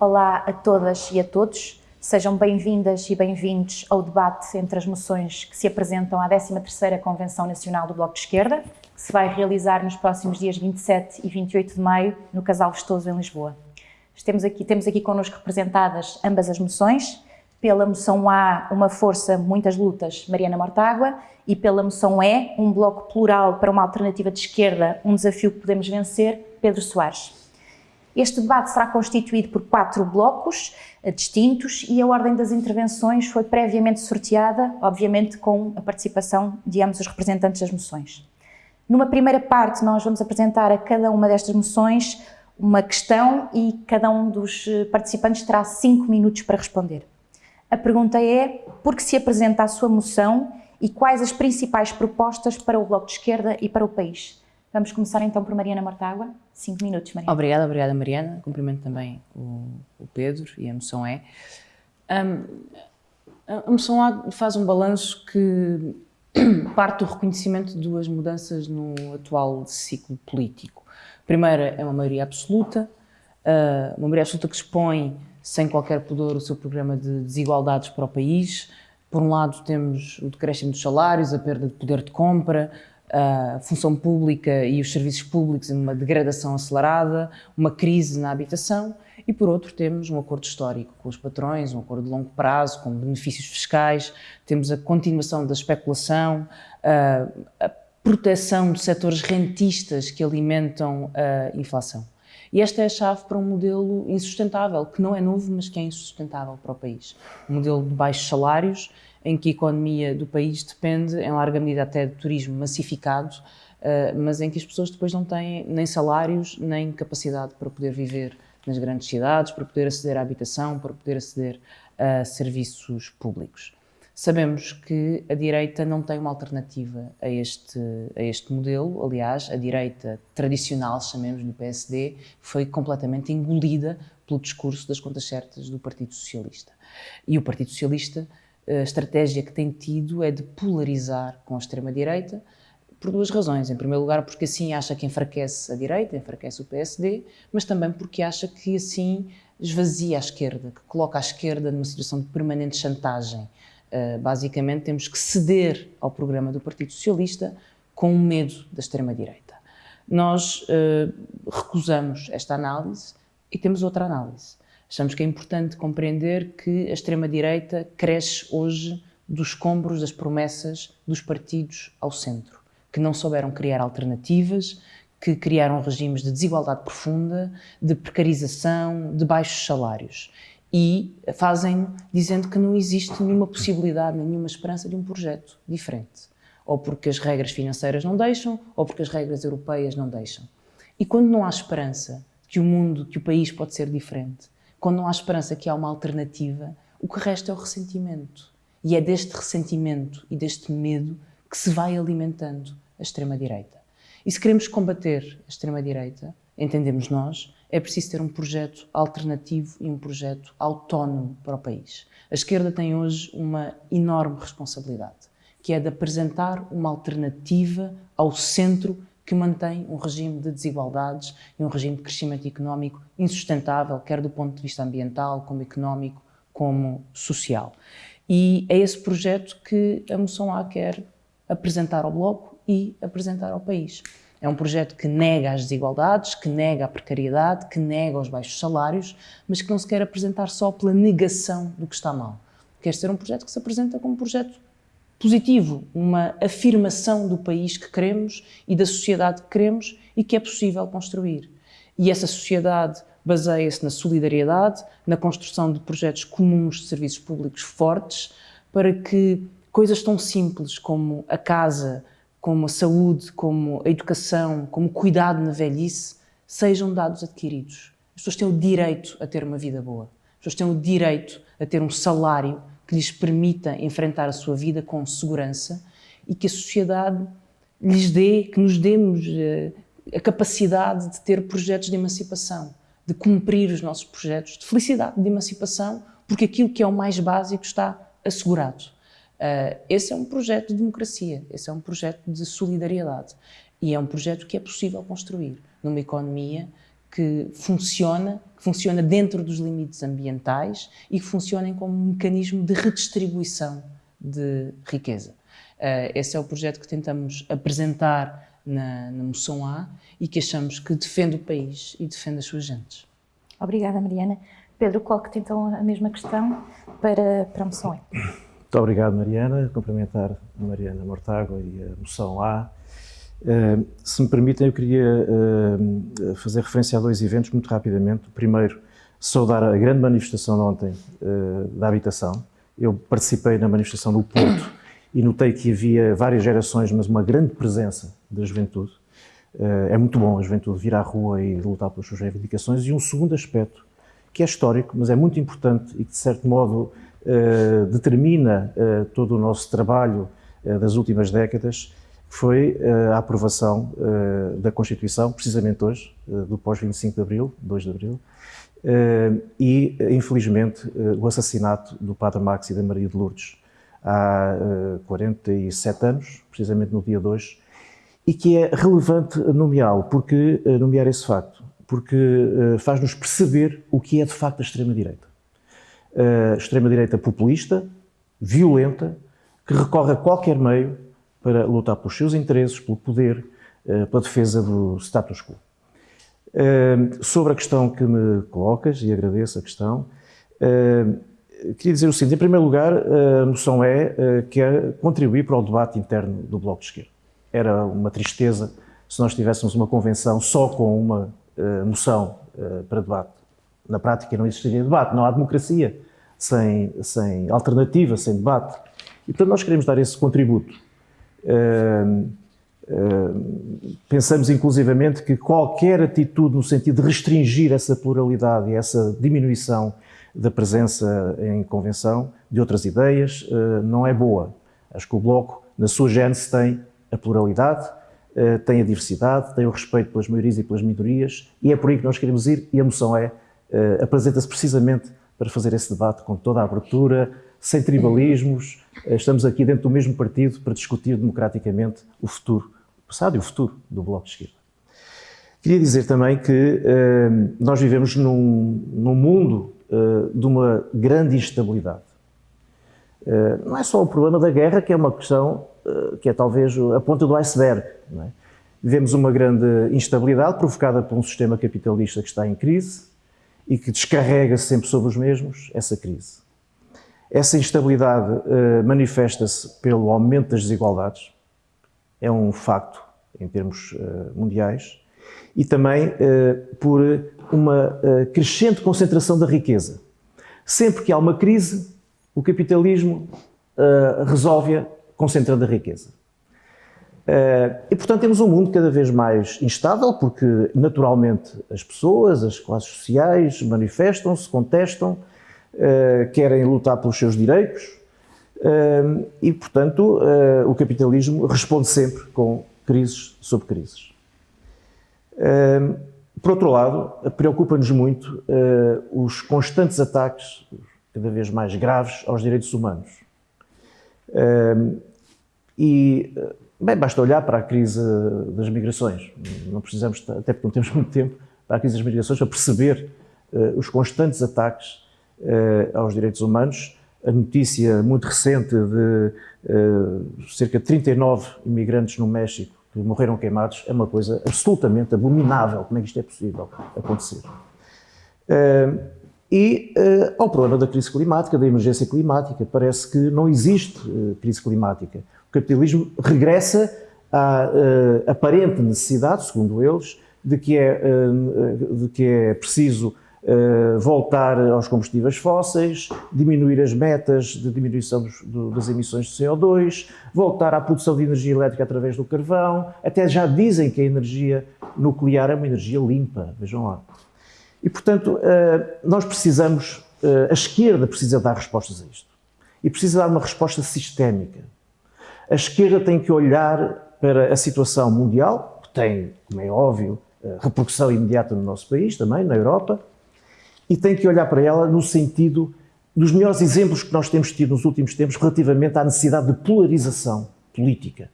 Olá a todas e a todos. Sejam bem-vindas e bem-vindos ao debate entre as moções que se apresentam à 13ª Convenção Nacional do Bloco de Esquerda, que se vai realizar nos próximos dias 27 e 28 de maio, no Casal Vestoso, em Lisboa. Temos aqui, temos aqui connosco representadas ambas as moções. Pela moção A, uma força, muitas lutas, Mariana Mortágua, e pela moção E, um bloco plural para uma alternativa de esquerda, um desafio que podemos vencer, Pedro Soares. Este debate será constituído por quatro blocos uh, distintos e a ordem das intervenções foi previamente sorteada, obviamente com a participação de ambos os representantes das moções. Numa primeira parte, nós vamos apresentar a cada uma destas moções uma questão e cada um dos eh, participantes terá cinco minutos para responder. A pergunta é, por que se apresenta a sua moção e quais as principais propostas para o Bloco de Esquerda e para o país? Vamos começar então por Mariana Mortágua. Cinco minutos, Mariana. Obrigada, obrigada Mariana. Cumprimento também o, o Pedro e a moção é. Um, a moção A faz um balanço que parte do reconhecimento de duas mudanças no atual ciclo político. A primeira é uma maioria absoluta, uma maioria absoluta que expõe sem qualquer pudor o seu programa de desigualdades para o país. Por um lado temos o decréscimo dos salários, a perda de poder de compra, a função pública e os serviços públicos em uma degradação acelerada, uma crise na habitação e, por outro, temos um acordo histórico com os patrões, um acordo de longo prazo, com benefícios fiscais, temos a continuação da especulação, a proteção de setores rentistas que alimentam a inflação. E esta é a chave para um modelo insustentável, que não é novo, mas que é insustentável para o país. Um modelo de baixos salários, em que a economia do país depende, em larga medida até de turismo massificado, mas em que as pessoas depois não têm nem salários, nem capacidade para poder viver nas grandes cidades, para poder aceder à habitação, para poder aceder a serviços públicos. Sabemos que a direita não tem uma alternativa a este, a este modelo, aliás, a direita tradicional, chamemos do PSD, foi completamente engolida pelo discurso das contas certas do Partido Socialista. E o Partido Socialista, a estratégia que tem tido é de polarizar com a extrema-direita, por duas razões. Em primeiro lugar, porque assim acha que enfraquece a direita, enfraquece o PSD, mas também porque acha que assim esvazia a esquerda, que coloca a esquerda numa situação de permanente chantagem Uh, basicamente, temos que ceder ao programa do Partido Socialista com medo da extrema-direita. Nós uh, recusamos esta análise e temos outra análise. Achamos que é importante compreender que a extrema-direita cresce hoje dos escombros das promessas dos partidos ao centro, que não souberam criar alternativas, que criaram regimes de desigualdade profunda, de precarização, de baixos salários e fazem dizendo que não existe nenhuma possibilidade, nenhuma esperança de um projeto diferente. Ou porque as regras financeiras não deixam, ou porque as regras europeias não deixam. E quando não há esperança que o mundo, que o país pode ser diferente, quando não há esperança que há uma alternativa, o que resta é o ressentimento. E é deste ressentimento e deste medo que se vai alimentando a extrema-direita. E se queremos combater a extrema-direita, entendemos nós, é preciso ter um projeto alternativo e um projeto autónomo para o país. A esquerda tem hoje uma enorme responsabilidade, que é de apresentar uma alternativa ao centro que mantém um regime de desigualdades e um regime de crescimento económico insustentável, quer do ponto de vista ambiental, como económico, como social. E é esse projeto que a moção A quer apresentar ao Bloco e apresentar ao país. É um projeto que nega as desigualdades, que nega a precariedade, que nega os baixos salários, mas que não se quer apresentar só pela negação do que está mal. Quer ser um projeto que se apresenta como um projeto positivo, uma afirmação do país que queremos e da sociedade que queremos e que é possível construir. E essa sociedade baseia-se na solidariedade, na construção de projetos comuns de serviços públicos fortes, para que coisas tão simples como a casa, como a saúde, como a educação, como o cuidado na velhice, sejam dados adquiridos. As pessoas têm o direito a ter uma vida boa. As pessoas têm o direito a ter um salário que lhes permita enfrentar a sua vida com segurança e que a sociedade lhes dê, que nos demos eh, a capacidade de ter projetos de emancipação, de cumprir os nossos projetos de felicidade, de emancipação, porque aquilo que é o mais básico está assegurado. Uh, esse é um projeto de democracia, esse é um projeto de solidariedade e é um projeto que é possível construir numa economia que funciona, que funciona dentro dos limites ambientais e que funcionem como um mecanismo de redistribuição de riqueza. Uh, esse é o projeto que tentamos apresentar na, na moção A e que achamos que defende o país e defende as suas gentes. Obrigada, Mariana. Pedro, coloque-te então a mesma questão para, para a moção E. Muito obrigado, Mariana. Cumprimentar a Mariana Mortágua e a moção A. Se me permitem, eu queria fazer referência a dois eventos muito rapidamente. O primeiro, saudar a grande manifestação de ontem uh, da habitação. Eu participei na manifestação do Porto e notei que havia várias gerações, mas uma grande presença da juventude. É muito bom a juventude vir à rua e lutar pelas suas reivindicações. E um segundo aspecto, que é histórico, mas é muito importante e que, de certo modo, determina todo o nosso trabalho das últimas décadas, foi a aprovação da Constituição, precisamente hoje, do pós-25 de Abril, 2 de Abril, e, infelizmente, o assassinato do Padre Max e da Maria de Lourdes há 47 anos, precisamente no dia 2, e que é relevante nomeá-lo, porque nomear esse facto, porque faz-nos perceber o que é de facto a extrema-direita. Extrema-direita populista, violenta, que recorre a qualquer meio para lutar pelos seus interesses, pelo poder, pela defesa do status quo. Sobre a questão que me colocas, e agradeço a questão, queria dizer o seguinte, em primeiro lugar, a moção é quer contribuir para o debate interno do Bloco de Esquerda. Era uma tristeza se nós tivéssemos uma convenção só com uma moção para debate. Na prática não existiria debate, não há democracia sem, sem alternativa, sem debate. E, portanto, nós queremos dar esse contributo. Pensamos, inclusivamente, que qualquer atitude no sentido de restringir essa pluralidade e essa diminuição da presença em convenção de outras ideias uh, não é boa. Acho que o Bloco, na sua gênese, tem a pluralidade, tem a diversidade, tem o respeito pelas maiorias e pelas minorias, e é por aí que nós queremos ir, e a moção é, apresenta-se precisamente para fazer esse debate com toda a abertura, sem tribalismos. Estamos aqui dentro do mesmo partido para discutir democraticamente o futuro, o passado e o futuro do Bloco de Esquerda. Queria dizer também que uh, nós vivemos num, num mundo uh, de uma grande instabilidade. Uh, não é só o problema da guerra, que é uma questão que é talvez a ponta do iceberg. É? Vivemos uma grande instabilidade provocada por um sistema capitalista que está em crise e que descarrega sempre sobre os mesmos essa crise. Essa instabilidade uh, manifesta-se pelo aumento das desigualdades, é um facto em termos uh, mundiais, e também uh, por uma crescente concentração da riqueza. Sempre que há uma crise, o capitalismo resolve-a concentrando a riqueza. E, portanto, temos um mundo cada vez mais instável, porque, naturalmente, as pessoas, as classes sociais manifestam-se, contestam, querem lutar pelos seus direitos uh, e, portanto, uh, o capitalismo responde sempre com crises sobre crises. por outro lado, preocupa-nos muito os constantes ataques, cada vez mais graves, aos direitos humanos. e, bem, basta olhar para a crise das migrações. Não precisamos, até porque não temos muito tempo, para a crise das migrações, para perceber os constantes ataques aos direitos humanos. A notícia muito recente de uh, cerca de 39 imigrantes no México que morreram queimados é uma coisa absolutamente abominável. Como é que isto é possível acontecer? Uh, e uh, ao problema da crise climática, da emergência climática, parece que não existe uh, crise climática. O capitalismo regressa à uh, aparente necessidade, segundo eles, de que é, de que é preciso Uh, voltar aos combustíveis fósseis, diminuir as metas de diminuição dos, do, das emissões de CO2, voltar à produção de energia elétrica através do carvão, até já dizem que a energia nuclear é uma energia limpa, vejam lá. E, portanto, uh, nós precisamos, uh, a esquerda precisa dar respostas a isto. E precisa dar uma resposta sistémica. A esquerda tem que olhar para a situação mundial, que tem, como é óbvio, repercussão imediata no nosso país, também, na Europa, e tem que olhar para ela no sentido dos melhores exemplos que nós temos tido nos últimos tempos relativamente à necessidade de polarização política.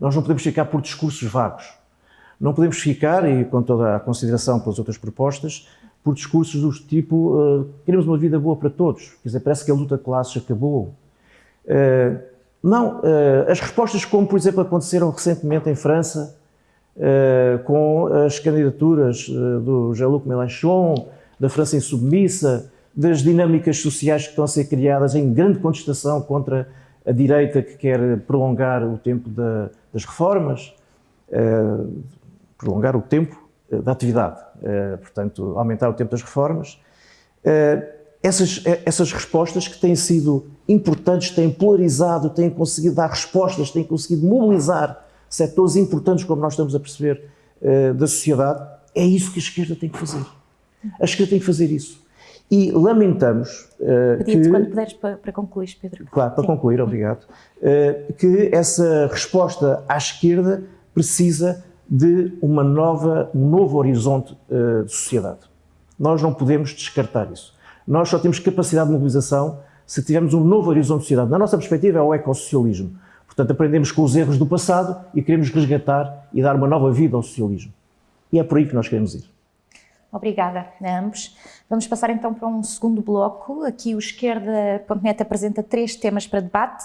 Nós não podemos ficar por discursos vagos. Não podemos ficar, e com toda a consideração pelas outras propostas, por discursos do tipo uh, queremos uma vida boa para todos. Quer dizer, parece que a luta de classes acabou. Uh, não, uh, as respostas como, por exemplo, aconteceram recentemente em França, com as candidaturas do Jean-Luc Mélenchon, da França insubmissa, das dinâmicas sociais que estão a ser criadas em grande contestação contra a direita que quer prolongar o tempo da, das reformas, prolongar o tempo eh, da atividade, eh, portanto, aumentar o tempo das reformas. Eh, essas, essas respostas que têm sido importantes, têm polarizado, têm conseguido dar respostas, têm conseguido mobilizar setores importantes, como nós estamos a perceber, da sociedade, é isso que a esquerda tem que fazer. A esquerda tem que fazer isso. E lamentamos uh, que... quando puderes para, para, concluir, Pedro. Claro, para Sim. concluir, obrigado. Uh, que essa resposta à esquerda precisa de uma nova, um novo horizonte uh, de sociedade. Nós não podemos descartar isso. Nós só temos capacidade de mobilização se tivermos um novo horizonte de sociedade. Na nossa perspectiva é o ecossocialismo. Portanto, aprendemos com os erros do passado e queremos resgatar e dar uma nova vida ao socialismo. E é por aí que nós queremos ir. Obrigada a ambos. Vamos passar então para um segundo bloco. Aqui o Esquerda.net apresenta três temas para debate.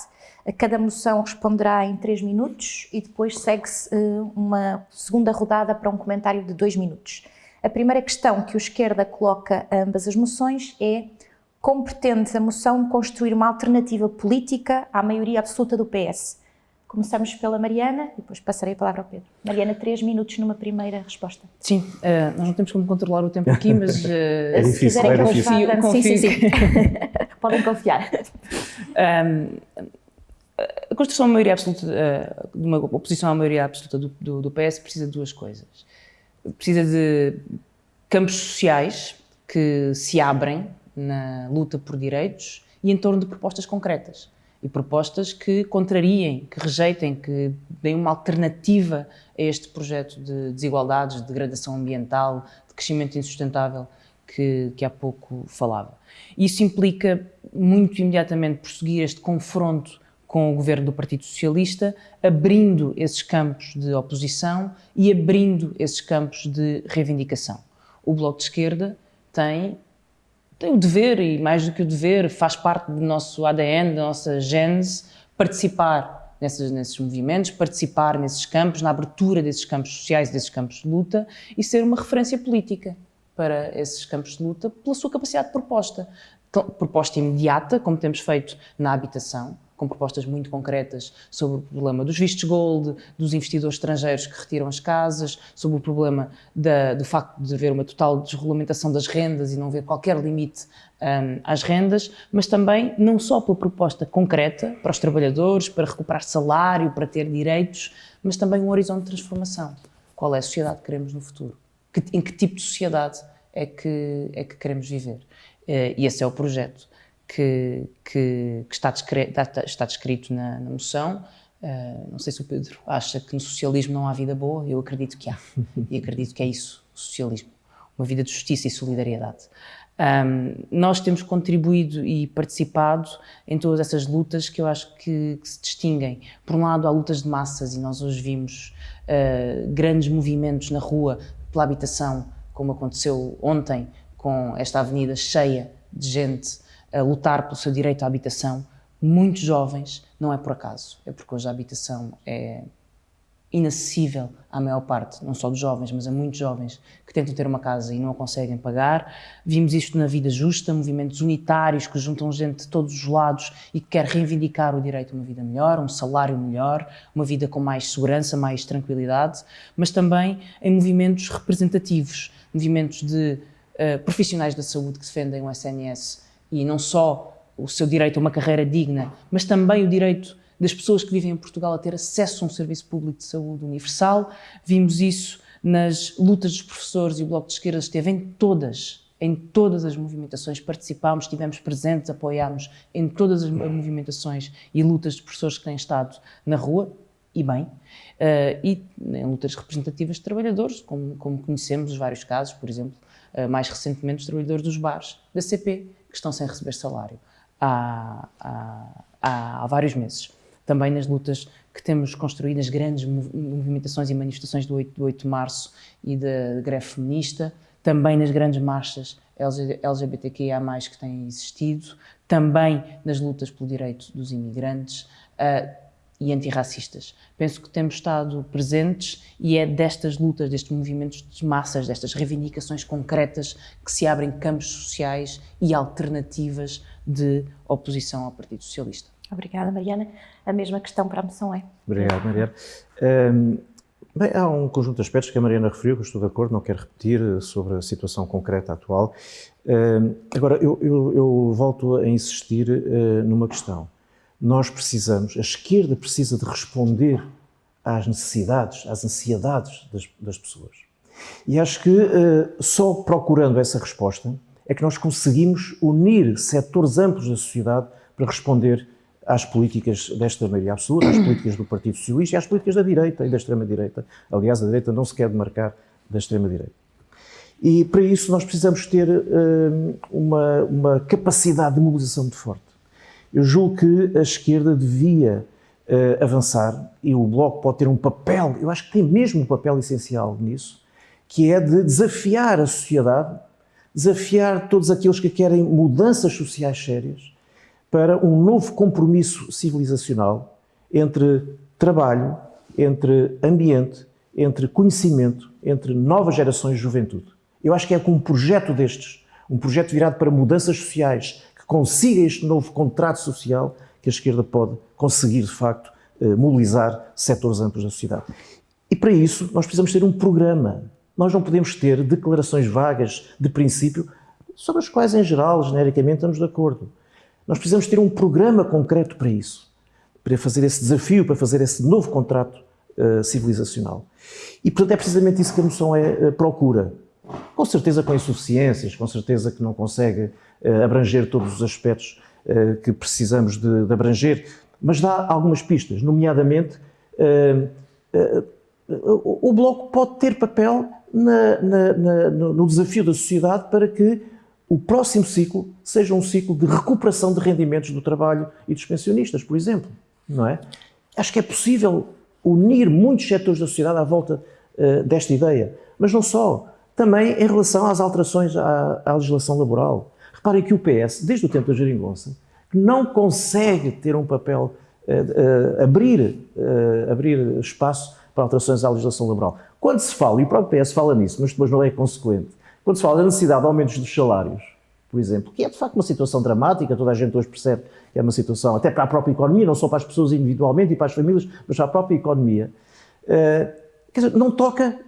Cada moção responderá em 3 minutos e depois segue-se eh, uma segunda rodada para um comentário de 2 minutos. A primeira questão que o esquerda coloca a ambas as moções é como pretende a moção construir uma alternativa política à maioria absoluta do PS? Começamos pela Mariana e depois passarei a palavra ao Pedro. Mariana, três minutos numa primeira resposta. Sim, uh, nós não temos como controlar o tempo aqui, mas... Uh, é difícil, é difícil. Confio, sim, sim, sim. Podem confiar. Um, a construção da maioria absoluta, eh, de uma oposição à maioria absoluta do, do, do, PS precisa de duas coisas. Precisa de campos sociais que se abrem na luta por direitos e em torno de propostas concretas. E propostas que contrariem, que rejeitem, que deem uma alternativa a este projeto de desigualdades, de degradação ambiental, de crescimento insustentável que, que há pouco falava. Isso implica muito imediatamente prosseguir este confronto com o governo do Partido Socialista, abrindo esses campos de oposição e abrindo esses campos de reivindicação. O Bloco de Esquerda tem, tem o dever, e mais do que o dever, faz parte do nosso ADN, da nossa gênese, participar nesses, nesses movimentos, participar nesses campos, na abertura desses campos sociais, desses campos de luta e ser uma referência política para esses campos de luta pela sua capacidade de proposta. Proposta imediata, como temos feito na habitação, com propostas muito concretas sobre o problema dos vistos gold, dos investidores estrangeiros que retiram as casas, sobre o problema da, do facto de haver uma total desregulamentação das rendas e não haver qualquer limite um, às rendas, mas também não só pela proposta concreta para os trabalhadores, para recuperar salário, para ter direitos, mas também um horizonte de transformação. Qual é a sociedade que queremos no futuro? Que, em que tipo de sociedade é que, é que queremos viver? Uh, e esse é o projeto que, que, que está, descrito, está, descrito na, na moção. Uh, não sei se o Pedro acha que no socialismo não há vida boa, eu acredito que há. E acredito que é isso, o socialismo. Uma vida de justiça e solidariedade. Um, nós temos contribuído e participado em todas essas lutas que eu acho que, que se distinguem. Por um lado, há lutas de massas e nós hoje vimos uh, grandes movimentos na rua pela habitação, como aconteceu ontem com esta avenida cheia de gente a lutar pelo seu direito à habitação, muitos jovens, não é por acaso, é porque hoje a habitação é inacessível à maior parte, não só dos jovens, mas a muitos jovens que tentam ter uma casa e não a conseguem pagar. Vimos isto na Vida Justa, movimentos unitários que juntam gente de todos os lados e que quer reivindicar o direito a uma vida melhor, um salário melhor, uma vida com mais segurança, mais tranquilidade, mas também em movimentos representativos, movimentos de uh, profissionais da saúde que defendem o SNS e não só o seu direito a uma carreira digna, mas também o direito das pessoas que vivem em Portugal a ter acesso a um serviço público de saúde universal. Vimos isso nas lutas dos professores e o Bloco de Esquerda esteve em todas, em todas as movimentações, participámos, estivemos presentes, apoiámos em todas as movimentações e lutas dos professores que têm estado na rua, e bem, uh, e em lutas representativas de trabalhadores, como, como conhecemos os vários casos, por exemplo, uh, mais recentemente os trabalhadores dos bares, da CP, que estão sem receber salário há, há, há vários meses. também nas lutas que temos construído, nas grandes movimentações e manifestações do 8, do 8 de março e da greve feminista, também nas grandes marchas LGBTQIA+, que têm existido, também nas lutas pelo direito dos imigrantes uh, e antirracistas. Penso que temos estado presentes e é destas lutas, destes movimentos de massas, destas reivindicações concretas que se abrem campos sociais e alternativas de oposição ao Partido Socialista. Obrigada, Mariana. A mesma questão para a moção é. Obrigado, Mariana. Um, bem, há um conjunto de aspectos que a Mariana referiu, que eu estou de acordo, não quero repetir eh, sobre a situação concreta atual. Um, agora, eu, eu, eu, volto a insistir uh, numa questão. Nós precisamos, a esquerda precisa de responder às necessidades, às ansiedades das, das pessoas. E acho que uh, só procurando essa resposta é que nós conseguimos unir setores amplos da sociedade para responder às políticas desta maioria absoluta, às políticas do Partido Socialista e às políticas da direita e da extrema-direita. Aliás, a direita não se quer demarcar da extrema-direita. E para isso nós precisamos ter uh, uma, uma, capacidade de mobilização muito forte. Eu julgo que a esquerda devia uh, avançar e o Bloco pode ter um papel, eu acho que tem mesmo um papel essencial nisso, que é de desafiar a sociedade, desafiar todos aqueles que querem mudanças sociais sérias, para um novo compromisso civilizacional entre trabalho, entre ambiente, entre conhecimento, entre novas gerações de juventude. Eu acho que é com um projeto destes, um projeto virado para mudanças sociais, consiga este novo contrato social, que a esquerda pode conseguir, de facto, eh, mobilizar setores amplos da sociedade. E para isso nós precisamos ter um programa. Nós não podemos ter declarações vagas de princípio sobre as quais, em geral, genericamente, estamos de acordo. Nós precisamos ter um programa concreto para isso, para fazer esse desafio, para fazer esse novo contrato uh, civilizacional. E, portanto, é precisamente isso que a moção é, uh, procura. Com certeza com insuficiências, com certeza que não consegue uh, abranger todos os aspectos que precisamos de, de, abranger, mas dá algumas pistas, nomeadamente o Bloco pode ter papel na, na, na, no desafio da sociedade para que o próximo ciclo seja um ciclo de recuperação de rendimentos do trabalho e dos pensionistas, por exemplo, não é? Acho que é possível unir muitos setores da sociedade à volta uh, desta ideia, mas não só, também em relação às alterações à, à, legislação laboral. Reparem que o PS, desde o tempo da geringonça, não consegue ter um papel, uh, uh, abrir, abrir espaço para alterações à legislação laboral. Quando se fala, e o próprio PS fala nisso, mas depois não é consequente, quando se fala da necessidade de aumentos dos salários, por exemplo, que é de facto uma situação dramática, toda a gente hoje percebe que é uma situação, até para a própria economia, não só para as pessoas individualmente e para as famílias, mas para a própria economia, uh, quer dizer, não toca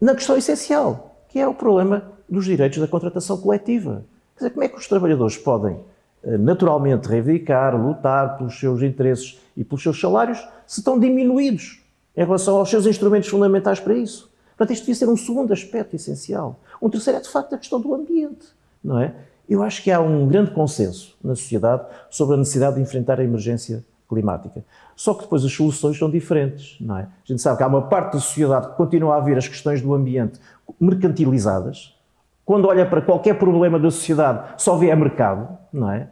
na questão essencial, que é o problema dos direitos da contratação coletiva. Quer dizer, como é que os trabalhadores podem uh, naturalmente reivindicar, lutar pelos seus interesses e pelos seus salários se estão diminuídos em relação aos seus instrumentos fundamentais para isso? Portanto, isto devia ser um segundo aspecto essencial. Um terceiro é, de facto, a questão do ambiente, não é? Eu acho que há um grande consenso na sociedade sobre a necessidade de enfrentar a emergência climática. Só que depois as soluções são diferentes, não é? A gente sabe que há uma parte da sociedade que continua a ver as questões do ambiente mercantilizadas, quando olha para qualquer problema da sociedade só vê a mercado, não é?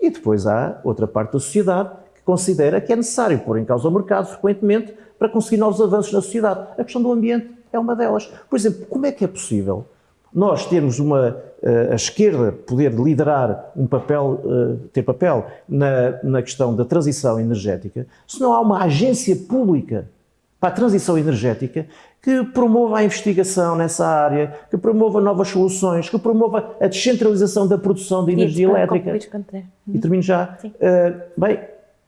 E depois há outra parte da sociedade que considera que é necessário pôr em causa o mercado frequentemente para conseguir novos avanços na sociedade. A questão do ambiente é uma delas. Por exemplo, como é que é possível nós termos uma, eh, a esquerda poder liderar um papel, eh, ter papel na, na questão da transição energética, se não há uma agência pública para a transição energética que promova a investigação nessa área, que promova novas soluções, que promova a descentralização da produção de energia elétrica. E termino já. Uh, bem,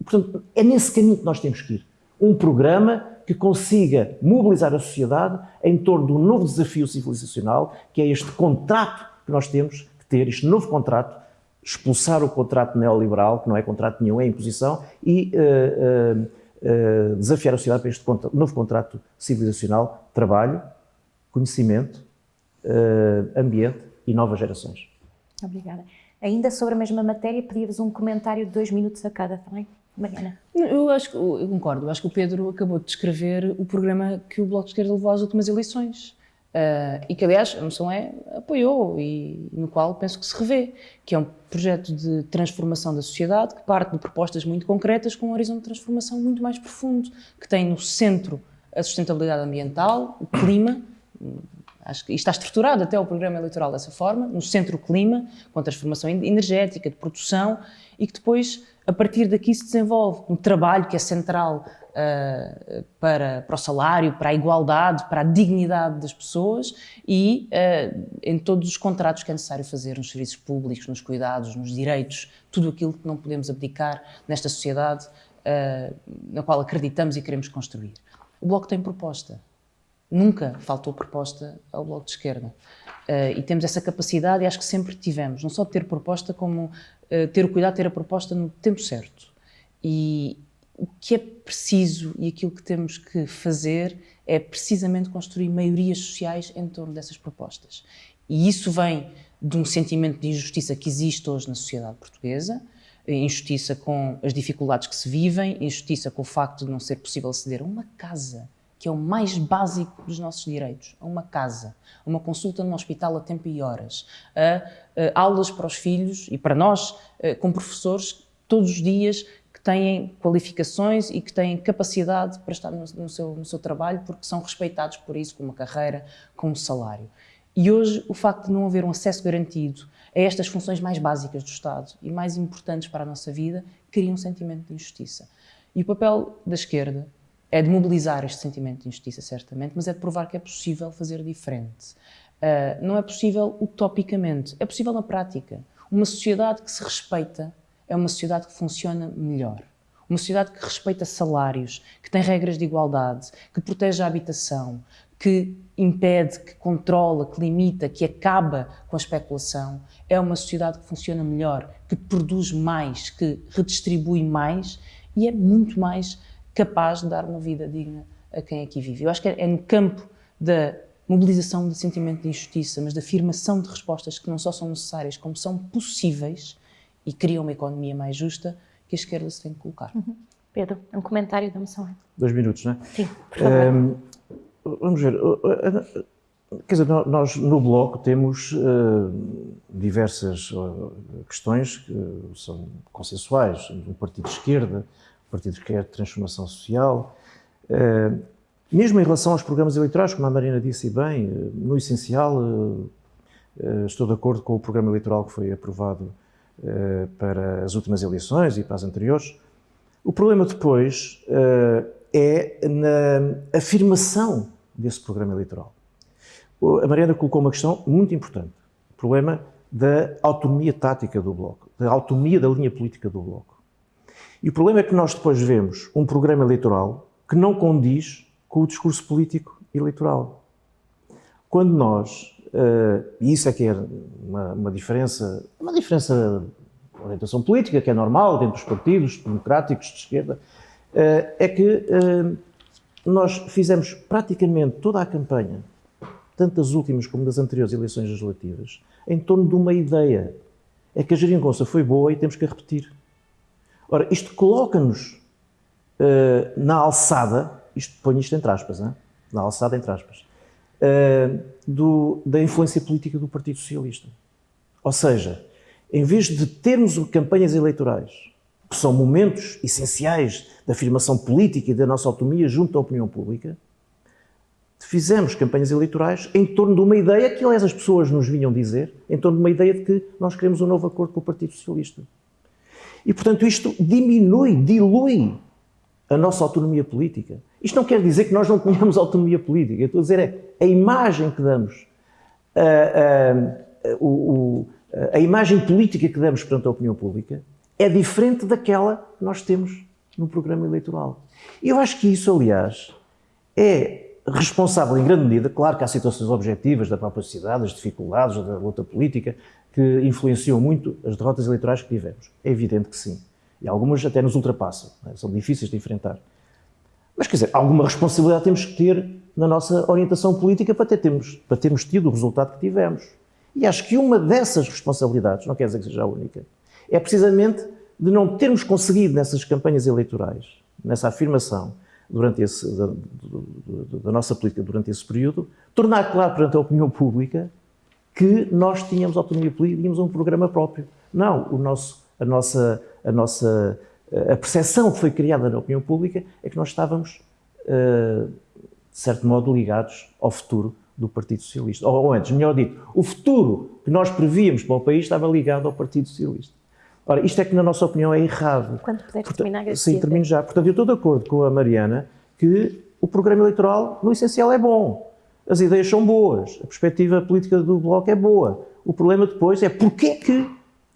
portanto, é nesse caminho que nós temos que ir. Um programa que consiga mobilizar a sociedade em torno de um novo desafio civilizacional, que é este contrato que nós temos que ter, este novo contrato, expulsar o contrato neoliberal, que não é contrato nenhum, é imposição, e uh, uh, uh, desafiar a sociedade para este novo contrato civilizacional, trabalho, conhecimento, ambiente e novas gerações. Obrigada. Ainda sobre a mesma matéria, pedia-vos um comentário de dois minutos a cada, também. Mariana? Eu acho que, concordo, eu acho que o Pedro acabou de descrever o programa que o Bloco de Esquerda levou às últimas eleições. Uh, e que, aliás, a moção é apoiou e no qual penso que se revê, que é um projeto de transformação da sociedade que parte de propostas muito concretas com um horizonte de transformação muito mais profundo, que tem no centro a sustentabilidade ambiental, o clima, acho que está estruturado até o programa eleitoral dessa forma, no centro o clima, com a transformação energética, de produção, e que depois, a partir daqui, se desenvolve um trabalho que é central uh, para, para o salário, para a igualdade, para a dignidade das pessoas e uh, em todos os contratos que é necessário fazer nos serviços públicos, nos cuidados, nos direitos, tudo aquilo que não podemos abdicar nesta sociedade uh, na qual acreditamos e queremos construir. O Bloco tem proposta. Nunca faltou proposta ao Bloco de Esquerda. E temos essa capacidade e acho que sempre tivemos, não só de ter proposta, como ter o cuidado de ter a proposta no tempo certo. E, o que é preciso e aquilo que temos que fazer é precisamente construir maiorias sociais em torno dessas propostas. E isso vem de um sentimento de injustiça que existe hoje na sociedade portuguesa, injustiça com as dificuldades que se vivem, injustiça com o facto de não ser possível aceder a uma casa, que é o mais básico dos nossos direitos, a uma casa, a uma consulta num hospital a tempo e horas, a, a aulas para os filhos e para nós, a, com professores todos os dias têm qualificações e que têm capacidade para estar no, no, seu, no seu trabalho porque são respeitados por isso, com uma carreira, com um salário. E hoje o facto de não haver um acesso garantido a estas funções mais básicas do Estado e mais importantes para a nossa vida cria um sentimento de injustiça. E o papel da esquerda é de mobilizar este sentimento de injustiça, certamente, mas é de provar que é possível fazer diferente. Uh, não é possível utopicamente, é possível na prática. Uma sociedade que se respeita é uma sociedade que funciona melhor. Uma sociedade que respeita salários, que tem regras de igualdade, que protege a habitação, que impede, que controla, que limita, que acaba com a especulação, é uma sociedade que funciona melhor, que produz mais, que redistribui mais e é muito mais capaz de dar uma vida digna a quem aqui vive. Eu acho que é no campo da mobilização do sentimento de injustiça, mas da afirmação de respostas que não só são necessárias, como são possíveis, e cria uma economia mais justa que a esquerda se tem que colocar. Uhum. Pedro, um comentário da moção. Dois minutos, não é? Sim, por favor. Um, vamos ver. Quer dizer, nós no Bloco temos uh, diversas uh, questões que são consensuais. O Partido de Esquerda, o Partido que quer transformação social. Uh, mesmo em relação aos programas eleitorais, como a Marina disse bem, no essencial estou de acordo com o programa eleitoral que foi aprovado eh, para as últimas eleições e para as anteriores. O problema depois é na afirmação desse programa eleitoral. A Mariana colocou uma questão muito importante. O problema da autonomia tática do Bloco, da autonomia da linha política do Bloco. E o problema é que nós depois vemos um programa eleitoral que não condiz com o discurso político eleitoral. Quando nós Uh, e isso é que é uma, uma, diferença, uma diferença de orientação política, que é normal dentro dos partidos democráticos de esquerda, uh, é que uh, nós fizemos praticamente toda a campanha, tanto das últimas como das anteriores eleições legislativas, em torno de uma ideia. É que a geringonça foi boa e temos que a repetir. Ora, isto coloca-nos na alçada, isto, ponho isto entre aspas, hein? na alçada entre aspas, uh, do, da influência política do Partido Socialista. Ou seja, em vez de termos campanhas eleitorais, que são momentos essenciais da afirmação política e da nossa autonomia junto à opinião pública, fizemos campanhas eleitorais em torno de uma ideia que, aliás, as pessoas nos vinham dizer, em torno de uma ideia de que nós queremos um novo acordo com o Partido Socialista. E, portanto, isto diminui, dilui a nossa autonomia política. Isto não quer dizer que nós não tenhamos autonomia política. Eu estou a dizer é a imagem que damos, a, a, a, a imagem política que damos perante a opinião pública é diferente daquela que nós temos no programa eleitoral. E eu acho que isso, aliás, é responsável em grande medida, claro que há situações objetivas da própria sociedade, as dificuldades da luta política, que influenciam muito as derrotas eleitorais que tivemos. É evidente que sim. E algumas até nos ultrapassam, é? são difíceis de enfrentar. Mas, quer dizer, alguma responsabilidade temos que ter na nossa orientação política para, ter, termos, para termos tido o resultado que tivemos. E acho que uma dessas responsabilidades, não quer dizer que seja a única, é precisamente de não termos conseguido nessas campanhas eleitorais, nessa afirmação durante esse, da, da, nossa política durante esse período, tornar claro perante a opinião pública que nós tínhamos autonomia política, tínhamos um programa próprio. Não, o nosso, a nossa, a nossa a percepção que foi criada na opinião pública é que nós estávamos, de certo modo, ligados ao futuro do Partido Socialista. Ou antes, melhor dito, o futuro que nós prevíamos para o país estava ligado ao Partido Socialista. Ora, isto é que, na nossa opinião, é errado. Quando puder terminar, Sim, termino já. Portanto, eu estou de acordo com a Mariana que o programa eleitoral, no essencial, é bom. As ideias são boas, a perspectiva política do Bloco é boa. O problema depois é porque que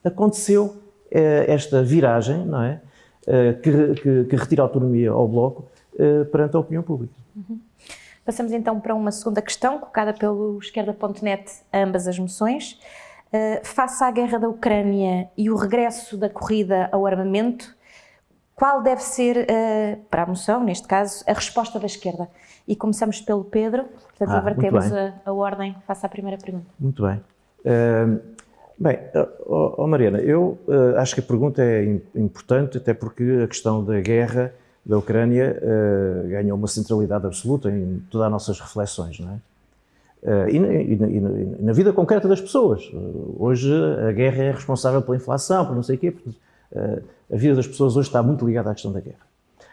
aconteceu eh, esta viragem, não é? Eh, que, que, que, retira autonomia ao Bloco eh, perante a opinião pública. Uhum. Passamos então para uma segunda questão, colocada pelo esquerda.net a ambas as moções. Uh, face à guerra da Ucrânia e o regresso da corrida ao armamento, qual deve ser, uh, para a moção, neste caso, a resposta da esquerda? E começamos pelo Pedro, portanto, ah, invertemos a, a, ordem face à primeira pergunta. Muito bem. Uh, bem, oh, oh Mariana, eu acho que a pergunta é importante, até porque a questão da guerra da Ucrânia uh, ganhou uma centralidade absoluta em todas as nossas reflexões, não é? Uh, e, na, e, e, na, vida concreta das pessoas. Uh, hoje a guerra é responsável pela inflação, por não sei o quê. a vida das pessoas hoje está muito ligada à questão da guerra.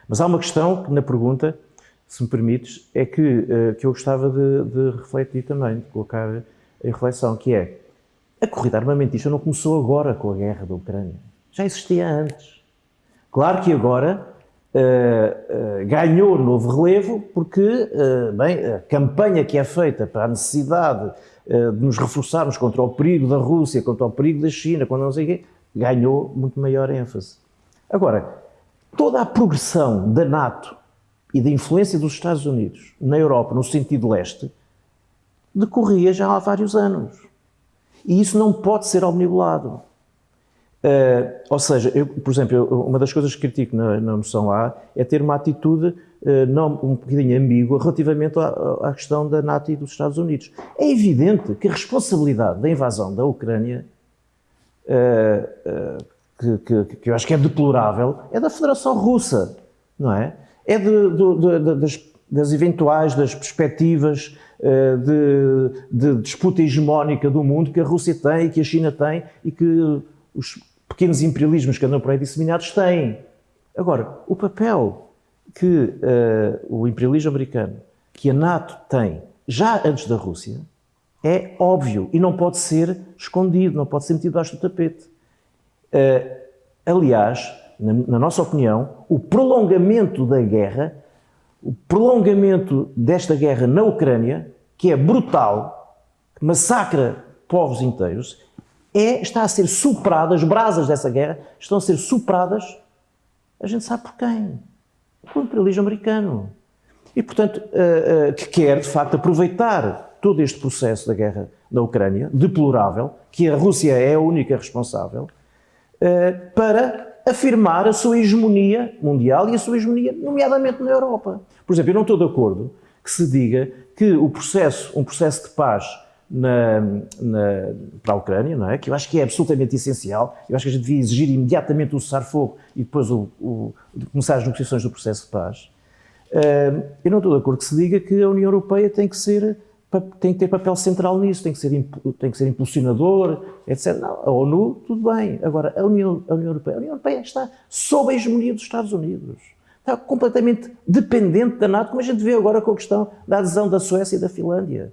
Mas há uma questão que na pergunta, se me permites, é que, que eu gostava de, de refletir também, de colocar em reflexão, que é a corrida armamentista não começou agora com a guerra da Ucrânia. Já existia antes. Claro que agora Uh, uh, ganhou novo relevo porque, uh, bem, a campanha que é feita para a necessidade de nos reforçarmos contra o perigo da Rússia, contra o perigo da China, quando não sei o quê, ganhou muito maior ênfase. Agora, toda a progressão da NATO e da influência dos Estados Unidos na Europa, no sentido leste, decorria já há vários anos. E isso não pode ser omnibulado. Uh, ou seja, eu, por exemplo, eu, uma das coisas que critico na, na moção A é ter uma atitude uh, não, um bocadinho ambígua relativamente à, à, questão da NATO e dos Estados Unidos. É evidente que a responsabilidade da invasão da Ucrânia, uh, que, que, que, eu acho que é deplorável, é da Federação Russa, não é? É de, de, de, das, das, eventuais, das perspectivas de, disputa hegemónica do mundo que a Rússia tem que a China tem e que os pequenos imperialismos que andam por aí disseminados têm. Agora, o papel que uh, o imperialismo americano, que a NATO tem, já antes da Rússia, é óbvio e não pode ser escondido, não pode ser metido debaixo do tapete. Uh, aliás, na, na nossa opinião, o prolongamento da guerra, o prolongamento desta guerra na Ucrânia, que é brutal, que massacra povos inteiros, é, está a ser superada, as brasas dessa guerra estão a ser superadas, a gente sabe por quem? Pelo imperialismo americano. E, portanto, uh, uh, que quer, de facto, aproveitar todo este processo da guerra na Ucrânia, deplorável, que a Rússia é a única responsável, uh, para afirmar a sua hegemonia mundial e a sua hegemonia, nomeadamente na Europa. Por exemplo, eu não estou de acordo que se diga que o processo, um processo de paz na, na, para a Ucrânia, não é? que eu acho que é absolutamente essencial. Eu acho que a gente devia exigir imediatamente o cessar-fogo e depois o, o, começar as negociações do processo de paz. Eu não estou de acordo que se diga que a União Europeia tem que ser tem que ter papel central nisso, tem que ser, tem que ser impulsionador, etc. Não, a ONU, tudo bem. Agora, a União, a União Europeia, a União Europeia está sob a hegemonia dos Estados Unidos. Está completamente dependente da NATO, como a gente vê agora com a questão da adesão da Suécia e da Finlândia.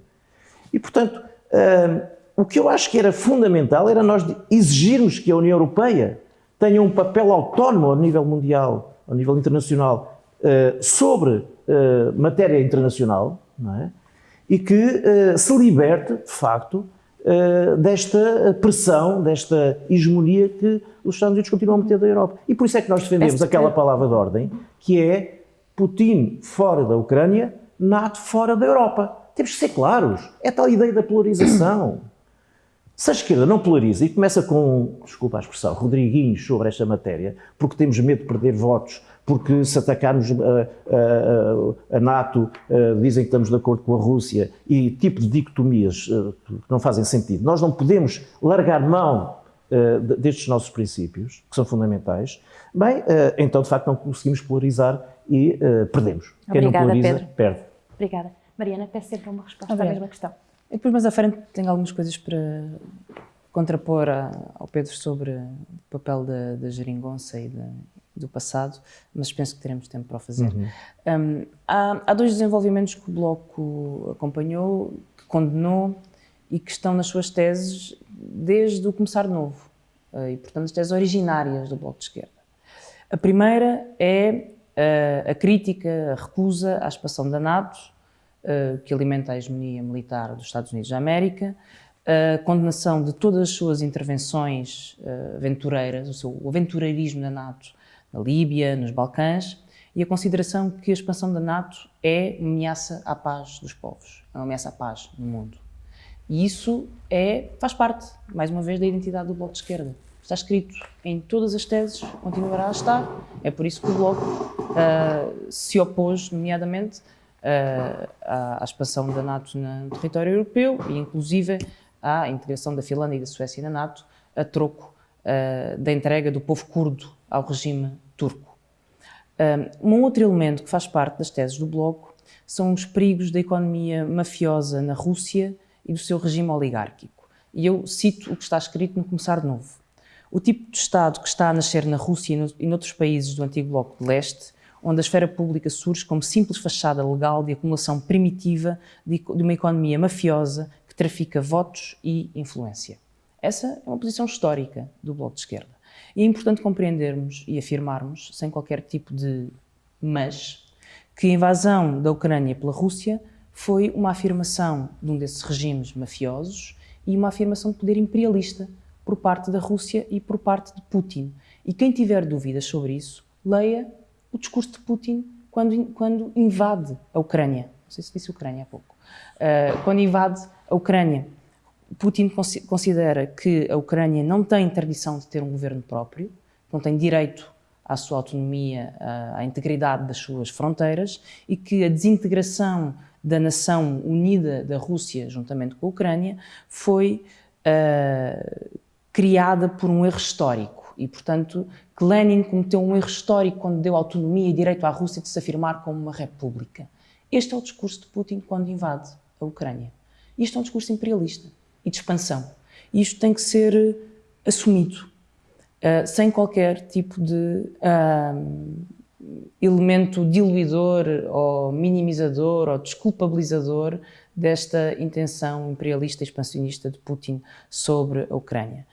E, portanto, Uh, o que eu acho que era fundamental era nós exigirmos que a União Europeia tenha um papel autónomo ao nível mundial, ao nível internacional, uh, sobre uh, matéria internacional, é? e que ah, se liberte, de facto, desta pressão, desta hegemonia que os Estados Unidos continuam a meter da Europa. E por isso é que nós defendemos aquela palavra de ordem, que é Putin fora da Ucrânia, NATO fora da Europa. Temos que ser claros. É tal ideia da polarização. Se a esquerda não polariza e começa com, desculpa a expressão, Rodriguinhos sobre esta matéria, porque temos medo de perder votos, porque se atacarmos a, a, a, a NATO dizem que estamos de acordo com a Rússia e tipo de dicotomias que não fazem sentido. Nós não podemos largar mão destes nossos princípios, que são fundamentais. Bem, então de facto não conseguimos polarizar e perdemos. Obrigada, Quem não polariza, Pedro. perde. Obrigada. Mariana, peço sempre uma resposta Obrigada. à mesma questão. E depois, mais à frente, tenho algumas coisas para contrapor ao Pedro sobre o papel da, da geringonça e da, do passado, mas penso que teremos tempo para o fazer. Uhum. Um, há, há, dois desenvolvimentos que o Bloco acompanhou, que condenou e que estão nas suas teses desde o começar de novo, uh, e portanto as teses originárias do Bloco de Esquerda. A primeira é uh, a crítica, a recusa à expansão da NATO, uh, que alimenta a hegemonia militar dos Estados Unidos da América, a condenação de todas as suas intervenções aventureiras, o seu aventureirismo da NATO na Líbia, nos Balcãs, e a consideração que a expansão da NATO é uma ameaça à paz dos povos, é uma ameaça à paz no mundo. E isso é, faz parte, mais uma vez, da identidade do Bloco de Esquerda. Está escrito em todas as teses, continuará a estar. É por isso que o Bloco uh, se opôs, nomeadamente, à, à, expansão da NATO no território europeu e, inclusive, à integração da Finlândia e da Suécia na NATO, a troco uh, da entrega do povo curdo ao regime turco. Um outro elemento que faz parte das teses do Bloco são os perigos da economia mafiosa na Rússia e do seu regime oligárquico. E eu cito o que está escrito no Começar Novo. O tipo de Estado que está a nascer na Rússia e noutros países do antigo Bloco de Leste, onde a esfera pública surge como simples fachada legal de acumulação primitiva de uma economia mafiosa que trafica votos e influência. Essa é uma posição histórica do Bloco de Esquerda. E é importante compreendermos e afirmarmos, sem qualquer tipo de mas, que a invasão da Ucrânia pela Rússia foi uma afirmação de um desses regimes mafiosos e uma afirmação de poder imperialista por parte da Rússia e por parte de Putin. E quem tiver dúvidas sobre isso, leia o discurso de Putin quando, quando invade a Ucrânia. Não sei se disse Ucrânia há pouco. Uh, quando invade a Ucrânia. Putin considera que a Ucrânia não tem tradição de ter um governo próprio, não tem direito à sua autonomia, à integridade das suas fronteiras e que a desintegração da nação unida da Rússia, juntamente com a Ucrânia, foi uh, criada por um erro histórico. E, portanto, que Lenin cometeu um erro histórico quando deu autonomia e direito à Rússia de se afirmar como uma república. Este é o discurso de Putin quando invade a Ucrânia. Isto é um discurso imperialista e de expansão. Isto tem que ser eh, assumido, uh, sem qualquer tipo de uh, elemento diluidor ou minimizador ou desculpabilizador desta intenção imperialista e expansionista de Putin sobre a Ucrânia.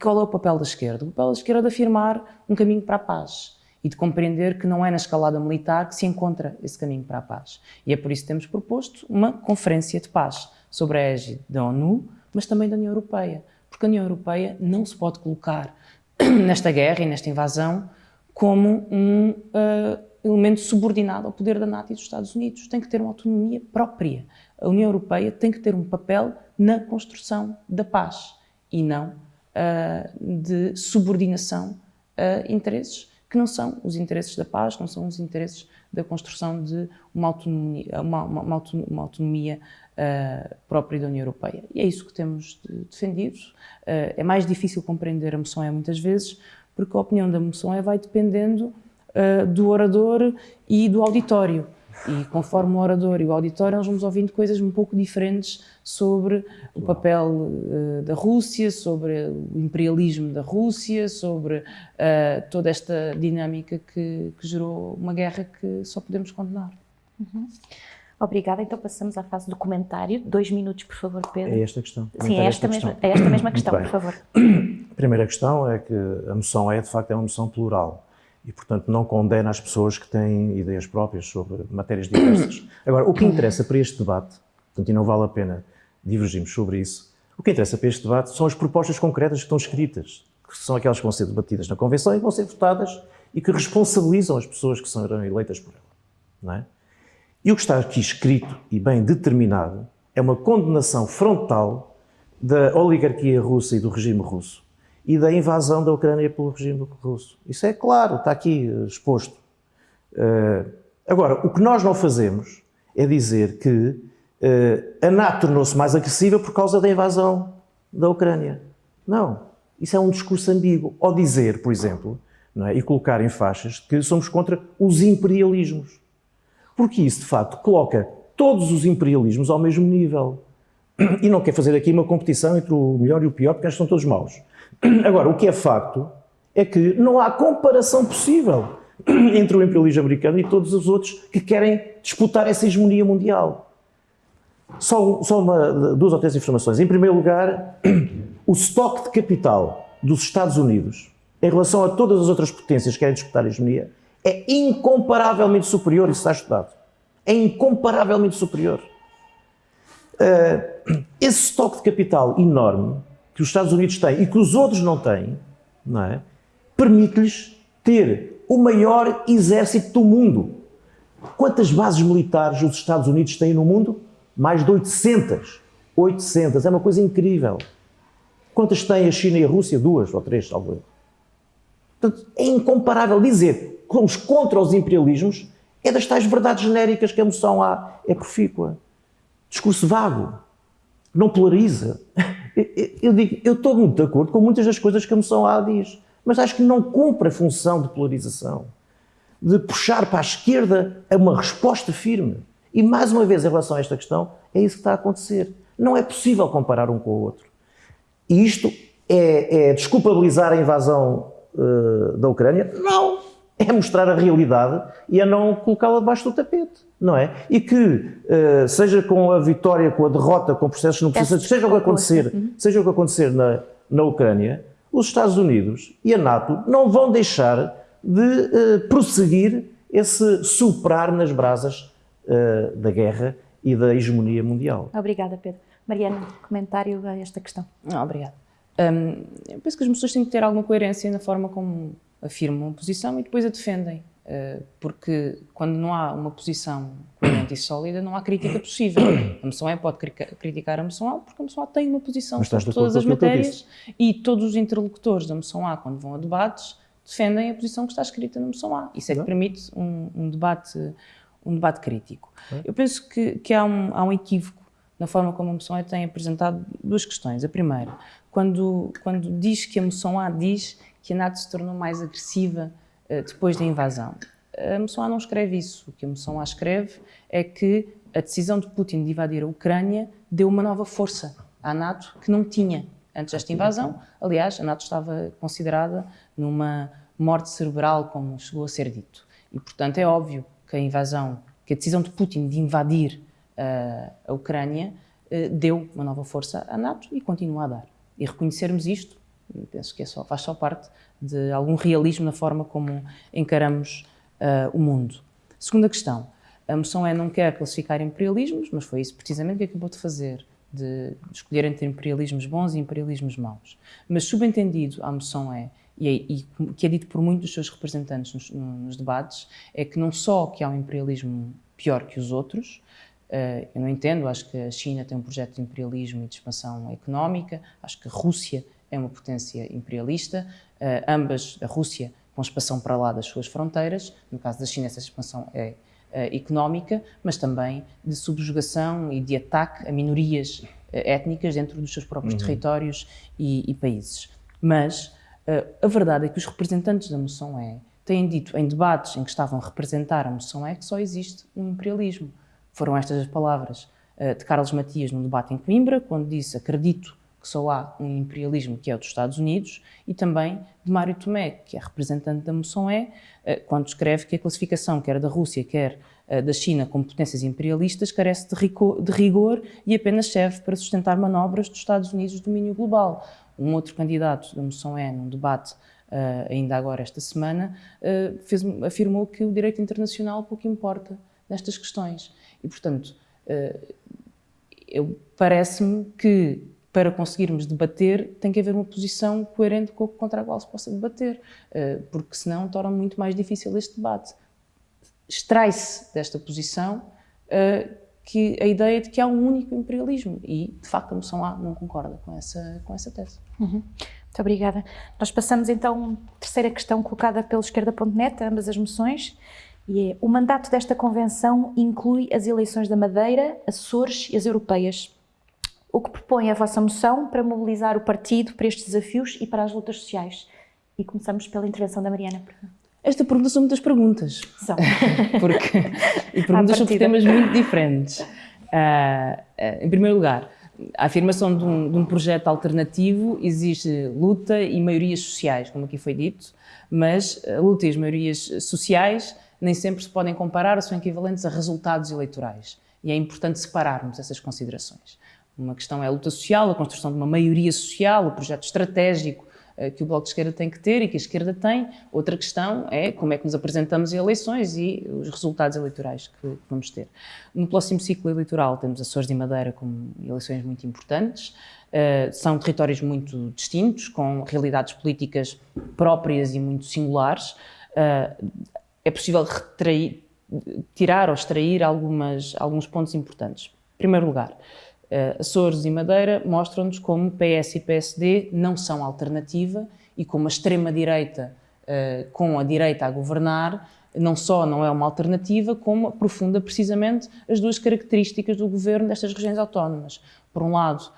Qual é o papel da esquerda? O papel da esquerda é de afirmar um caminho para a paz e de compreender que não é na escalada militar que se encontra esse caminho para a paz. E é por isso que temos proposto uma conferência de paz sobre a égide da ONU, mas também da União Europeia, porque a União Europeia não se pode colocar nesta guerra e nesta invasão como um uh, elemento subordinado ao poder da NATO e dos Estados Unidos. Tem que ter uma autonomia própria. A União Europeia tem que ter um papel na construção da paz e não uh, de subordinação a interesses que não são os interesses da paz, não são os interesses da construção de uma autonomia, uma, uma, uma autonomia uh, própria da União Europeia. E é isso que temos defendido. Uh, é mais difícil compreender a moção é muitas vezes, porque a opinião da moção é vai dependendo do orador e do auditório. E conforme o orador e o auditório, nós vamos ouvindo coisas um pouco diferentes sobre o papel uh, da Rússia, sobre o imperialismo da Rússia, sobre uh, toda esta dinâmica que, que, gerou uma guerra que só podemos condenar. Uhum. Obrigada, então passamos à fase do comentário. Dois minutos, por favor, Pedro. É esta questão. Sim, é esta, esta mesma, é esta mesma questão, por favor. A primeira questão é que a moção é, de facto, é uma moção plural e, portanto, não condena as pessoas que têm ideias próprias sobre matérias diversas. Agora, o que interessa para este debate, portanto, e não vale a pena divergirmos sobre isso, o que interessa para este debate são as propostas concretas que estão escritas, que são aquelas que vão ser debatidas na Convenção e que vão ser votadas e que responsabilizam as pessoas que serão eleitas por ela. Não é? E o que está aqui escrito e bem determinado é uma condenação frontal da oligarquia russa e do regime russo e da invasão da Ucrânia pelo regime russo. Isso é claro, está aqui eh, exposto. Uh, agora, o que nós não fazemos é dizer que uh, a NATO tornou-se mais agressiva por causa da invasão da Ucrânia. Não. Isso é um discurso ambíguo. Ou dizer, por exemplo, é, e colocar em faixas que somos contra os imperialismos. Porque isso, de facto, coloca todos os imperialismos ao mesmo nível. E não quer fazer aqui uma competição entre o melhor e o pior, porque eles são todos maus. Agora, o que é facto é que não há comparação possível entre o imperialismo americano e todos os outros que querem disputar essa hegemonia mundial. Só, só uma, duas ou três informações. Em primeiro lugar, o estoque de capital dos Estados Unidos em relação a todas as outras potências que querem disputar a hegemonia é incomparavelmente superior, isso está estudado. É incomparavelmente superior. Uh, esse estoque de capital enorme que os Estados Unidos têm e que os outros não têm, não é? permite-lhes ter o maior exército do mundo. Quantas bases militares os Estados Unidos têm no mundo? Mais de 800. 800. É uma coisa incrível. Quantas têm a China e a Rússia? Duas ou três, talvez. Portanto, é incomparável dizer que somos contra os imperialismos é das tais verdades genéricas que a moção há, é profícua. Discurso vago. Não polariza. Eu, digo, eu estou muito de acordo com muitas das coisas que a moção A diz, mas acho que não cumpre a função de polarização, de puxar para a esquerda uma resposta firme. E mais uma vez, em relação a esta questão, é isso que está a acontecer. Não é possível comparar um com o outro. E isto é, é desculpabilizar a invasão uh, da Ucrânia? Não! É mostrar a realidade e a não colocá-la debaixo do tapete, não é? E que, uh, seja com a vitória, com a derrota, com processos no processo, seja o que acontecer, seja o que acontecer na, na Ucrânia, os Estados Unidos e a NATO não vão deixar de uh, prosseguir esse superar nas brasas uh, da guerra e da hegemonia mundial. Obrigada, Pedro. Mariana, comentário a esta questão. Não, obrigada. Um, eu penso que as pessoas têm que ter alguma coerência na forma como afirmam uma posição e depois a defendem. Uh, porque quando não há uma posição coerente e sólida, não há crítica possível. A moção é pode criticar a moção A porque a moção A tem uma posição sobre todas as matérias e todos os interlocutores da moção A, quando vão a debates, defendem a posição que está escrita na moção A. Isso é que permite um, um debate, um debate crítico. Eu penso que, que há, um, há um equívoco na forma como a moção A tem apresentado duas questões. A primeira, quando, quando diz que a moção A diz que a NATO se tornou mais agressiva depois da invasão. A moção A não escreve isso. O que a moção A escreve é que a decisão de Putin de invadir a Ucrânia deu uma nova força à NATO que não tinha antes desta invasão. Aliás, a NATO estava considerada numa morte cerebral, como chegou a ser dito. E, portanto, é óbvio que a invasão, que a decisão de Putin de invadir a Ucrânia eh, deu uma nova força à NATO e continua a dar. E reconhecermos isto, penso que é só, faz só parte de algum realismo na forma como encaramos uh, o mundo. Segunda questão, a moção é não quer classificar imperialismos, mas foi isso precisamente que acabou de fazer, de escolher entre imperialismos bons e imperialismos maus. Mas subentendido, a moção é, e, é, e que é dito por muitos dos seus representantes nos, nos debates, é que não só que há um imperialismo pior que os outros, Uh, eu não entendo, acho que a China tem um projeto de imperialismo e de expansão económica, acho que a Rússia é uma potência imperialista, uh, ambas, a Rússia com expansão para lá das suas fronteiras, no caso da China essa expansão é uh, económica, mas também de subjugação e de ataque a minorias étnicas dentro dos seus próprios uhum. territórios e, e, países. Mas a verdade é que os representantes da moção é têm dito em debates em que estavam a representar a moção é que só existe um imperialismo. Foram estas as palavras de Carlos Matias num debate em Coimbra, quando disse: Acredito que só há um imperialismo que é o dos Estados Unidos, e também de Mário Tomé, que é representante da moção E, uh, quando escreve que a classificação, quer da Rússia, quer uh, da China, como potências imperialistas, carece de, de rigor e apenas serve para sustentar manobras dos Estados Unidos de domínio global. Um outro candidato da moção E, num debate Uh, ainda agora esta semana, fez, afirmou que o direito internacional pouco importa nestas questões. E, portanto, parece-me que para conseguirmos debater tem que haver uma posição coerente com, contra a qual se possa debater, porque senão torna muito mais difícil este debate. Extrai-se desta posição que a ideia de que há um único imperialismo e, de facto, a moção A não concorda com essa, com essa tese. Uhum. Muito obrigada. Nós passamos então à terceira questão colocada pelo esquerda.net, ambas as moções, e é, o mandato desta convenção inclui as eleições da Madeira, Açores e as europeias. O que propõe a vossa moção para mobilizar o partido para estes desafios e para as lutas sociais? E começamos pela intervenção da Mariana. Esta pergunta são muitas perguntas. São. Porque, e perguntas sobre temas muito diferentes. Uh, uh, em primeiro lugar, a afirmação de um, de um, projeto alternativo exige luta e maiorias sociais, como aqui foi dito, mas a luta e as maiorias sociais nem sempre se podem comparar ou são equivalentes a resultados eleitorais. E é importante separarmos essas considerações. Uma questão é a luta social, a construção de uma maioria social, o projeto estratégico eh, que o Bloco de Esquerda tem que ter e que a esquerda tem. Outra questão é como é que nos apresentamos em eleições e os resultados eleitorais que vamos ter. No próximo ciclo eleitoral temos Açores e Madeira como eleições muito importantes. Uh, são territórios muito distintos, com realidades políticas próprias e muito singulares. Uh, é possível retrair, tirar ou extrair algumas, alguns pontos importantes. Em primeiro lugar, Açores e Madeira mostram-nos como PS e PSD não são alternativa e como a extrema-direita, uh, com a direita a governar, não só não é uma alternativa, como aprofunda precisamente as duas características do governo destas regiões autónomas. Por um lado,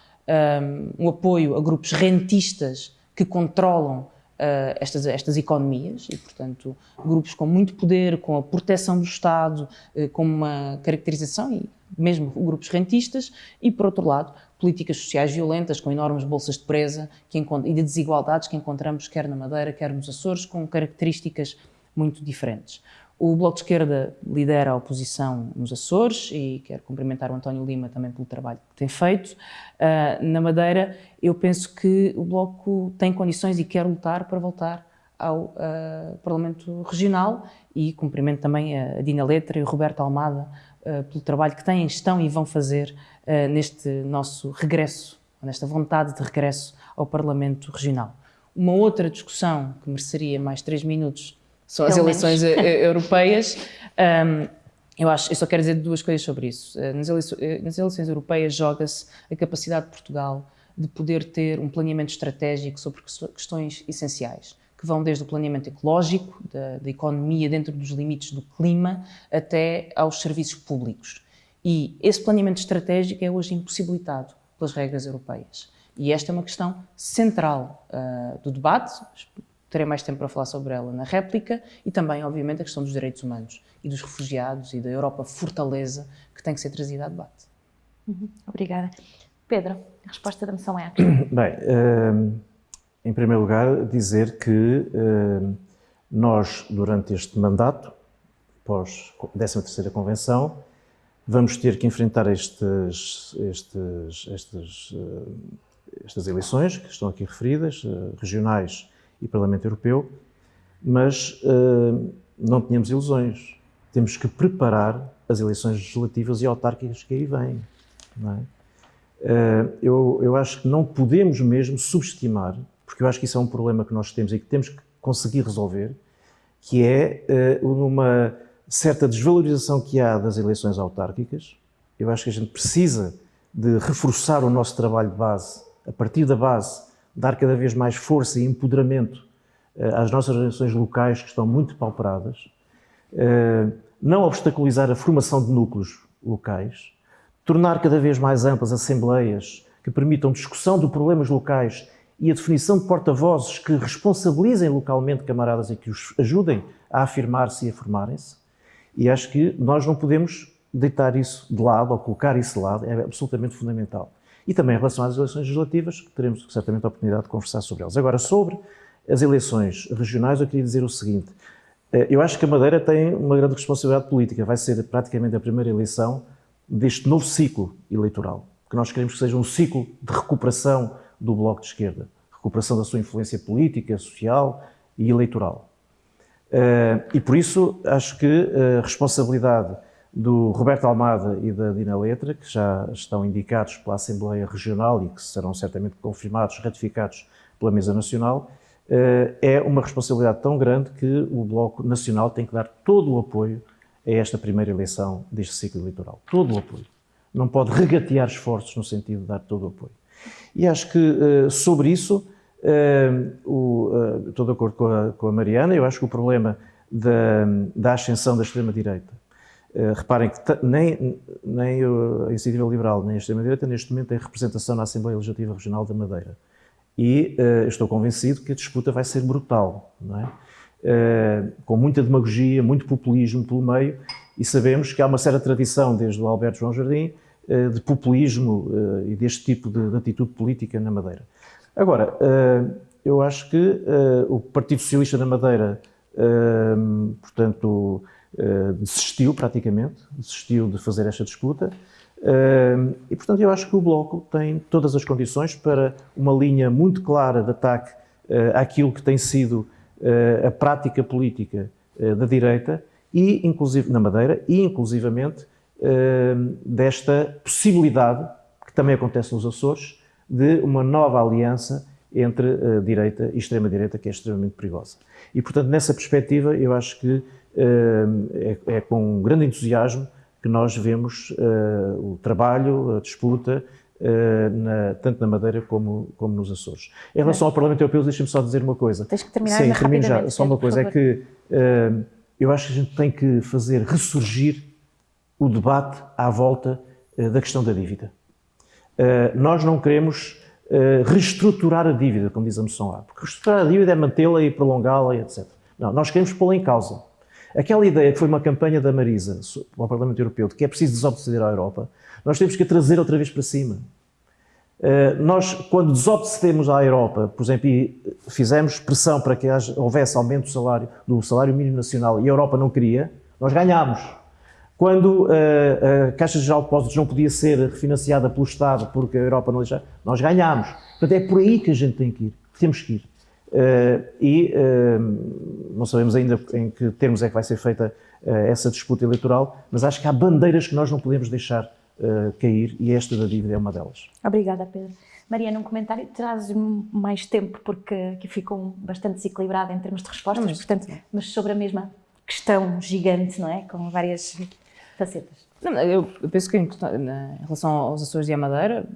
um, um apoio a grupos rentistas que controlam Uh, estas, estas economias e, portanto, grupos com muito poder, com a proteção do Estado, uh, com uma caracterização e mesmo grupos rentistas, e, por outro lado, políticas sociais violentas, com enormes bolsas de presa que e de desigualdades que encontramos quer na Madeira, quer nos Açores, com características muito diferentes. O Bloco de Esquerda lidera a oposição nos Açores e quero cumprimentar o António Lima também pelo trabalho que tem feito. Uh, na Madeira, eu penso que o Bloco tem condições e quer lutar para voltar ao uh, Parlamento Regional e cumprimento também a Dina Letra e o Roberto Almada pelo trabalho que têm, estão e vão fazer uh, neste nosso regresso, nesta vontade de regresso ao Parlamento Regional. Uma outra discussão que mereceria mais três minutos são as eleições europeias. Um, eu, acho, eu só quero dizer duas coisas sobre isso. Nas eleições, nas eleições europeias joga-se a capacidade de Portugal de poder ter um planeamento estratégico sobre questões essenciais que vão desde o planeamento ecológico, da, da, economia dentro dos limites do clima, até aos serviços públicos. E esse planeamento estratégico é hoje impossibilitado pelas regras europeias. E esta é uma questão central uh, do debate, terei mais tempo para falar sobre ela na réplica, e também, obviamente, a questão dos direitos humanos e dos refugiados e da Europa fortaleza que tem que ser trazida a debate. Uhum. Obrigada. Pedro, a resposta da moção é? Bem, uh em primeiro lugar, dizer que eh, nós, durante este mandato, pós 13ª Convenção, vamos ter que enfrentar estes, estes, estes, eh, estas eleições que estão aqui referidas, eh, regionais e Parlamento Europeu, mas não tínhamos ilusões. Temos que preparar as eleições legislativas e autárquicas que aí vêm. É? Eu, eu acho que não podemos mesmo subestimar porque eu acho que isso é um problema que nós temos e que temos que conseguir resolver, que é uh, uma certa desvalorização que há das eleições autárquicas. Eu acho que a gente precisa de reforçar o nosso trabalho de base, a partir da base, dar cada vez mais força e empoderamento uh, às nossas eleições locais que estão muito pauperadas, uh, não obstaculizar a formação de núcleos locais, tornar cada vez mais amplas assembleias que permitam discussão de problemas locais e a definição de porta-vozes que responsabilizem localmente camaradas e que os ajudem a afirmar-se e a formarem-se. E acho que nós não podemos deitar isso de lado ou colocar isso de lado, é absolutamente fundamental. E também em relação às eleições legislativas, que teremos certamente a oportunidade de conversar sobre elas. Agora, sobre as eleições regionais, eu queria dizer o seguinte. Eh, eu acho que a Madeira tem uma grande responsabilidade política. Vai ser praticamente a primeira eleição deste novo ciclo eleitoral, que nós queremos que seja um ciclo de recuperação do Bloco de Esquerda, recuperação da sua influência política, social e eleitoral. Eh, e por isso acho que a responsabilidade do Roberto Almada e da Dina Letra, que já estão indicados pela Assembleia Regional e que serão certamente confirmados, ratificados pela Mesa Nacional, eh, é uma responsabilidade tão grande que o Bloco Nacional tem que dar todo o apoio a esta primeira eleição deste ciclo eleitoral. Todo o apoio. Não pode regatear esforços no sentido de dar todo o apoio. E acho que uh, sobre isso, uh, o, uh, estou de acordo com a, com a, Mariana, eu acho que o problema da, da ascensão da extrema-direita, reparem que nem, nem a Iniciativa Liberal nem a extrema-direita neste momento têm representação na Assembleia Legislativa Regional da Madeira. E estou convencido que a disputa vai ser brutal, não é? com muita demagogia, muito populismo pelo meio, e sabemos que há uma certa tradição, desde o Alberto João Jardim, de populismo e deste tipo de, de atitude política na Madeira. Agora, eu acho que o Partido Socialista da Madeira, portanto, desistiu praticamente, desistiu de fazer esta disputa, e, portanto, eu acho que o Bloco tem todas as condições para uma linha muito clara de ataque àquilo que tem sido a prática política da direita, e, inclusive, na Madeira, e, inclusivamente, desta possibilidade, que também acontece nos Açores, de uma nova aliança entre a direita e extrema-direita, que é extremamente perigosa. E, portanto, nessa perspectiva, eu acho que é, é com um grande entusiasmo que nós vemos o trabalho, a disputa, na, tanto na Madeira como, como nos Açores. Em relação ao Parlamento Europeu, deixem-me só dizer uma coisa. Tens que terminar Sim, termino já. Só uma coisa, é que eu acho que a gente tem que fazer ressurgir o debate à volta da questão da dívida. nós não queremos reestruturar a dívida, como diz a moção A, porque reestruturar a dívida é mantê-la e prolongá-la, etc. Não, nós queremos pô-la em causa. Aquela ideia que foi uma campanha da Marisa ao Parlamento Europeu de que é preciso desobedecer à Europa, nós temos que a trazer outra vez para cima. Nós, quando desobedecemos à Europa, por exemplo, e fizemos pressão para que houvesse aumento do salário, do salário mínimo nacional e a Europa não queria, nós ganhámos. Quando uh, a Caixa Geral de Depósitos não podia ser refinanciada pelo Estado porque a Europa não deixava, nós ganhámos. Portanto, é por aí que a gente tem que ir, temos que ir. Uh, e uh, não sabemos ainda em que termos é que vai ser feita uh, essa disputa eleitoral, mas acho que há bandeiras que nós não podemos deixar cair e esta da dívida é uma delas. Obrigada, Pedro. Maria, num comentário traz mais tempo porque aqui ficou bastante desequilibrado em termos de respostas, mas, portanto, mas sobre a mesma questão gigante, não é? Com várias facetas. Não, eu penso que em, relação aos Açores e à Madeira,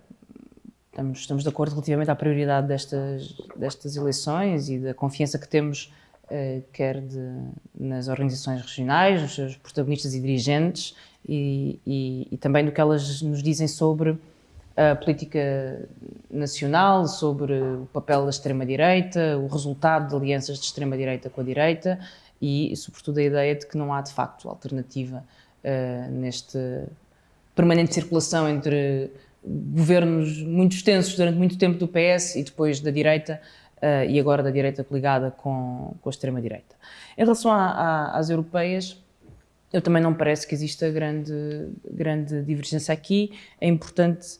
Estamos, estamos de acordo relativamente à prioridade destas, destas eleições e da confiança que temos, eh, quer de, nas organizações regionais, nos seus protagonistas e dirigentes, e, e, e, também do que elas nos dizem sobre a política nacional, sobre o papel da extrema-direita, o resultado de alianças de extrema-direita com a direita e, sobretudo, a ideia de que não há, de facto, alternativa uh, neste permanente circulação entre governos muito extensos durante muito tempo do PS e depois da direita uh, e agora da direita ligada com, com a extrema-direita. Em relação a, a, às europeias, eu também não parece que exista grande, grande divergência aqui. É importante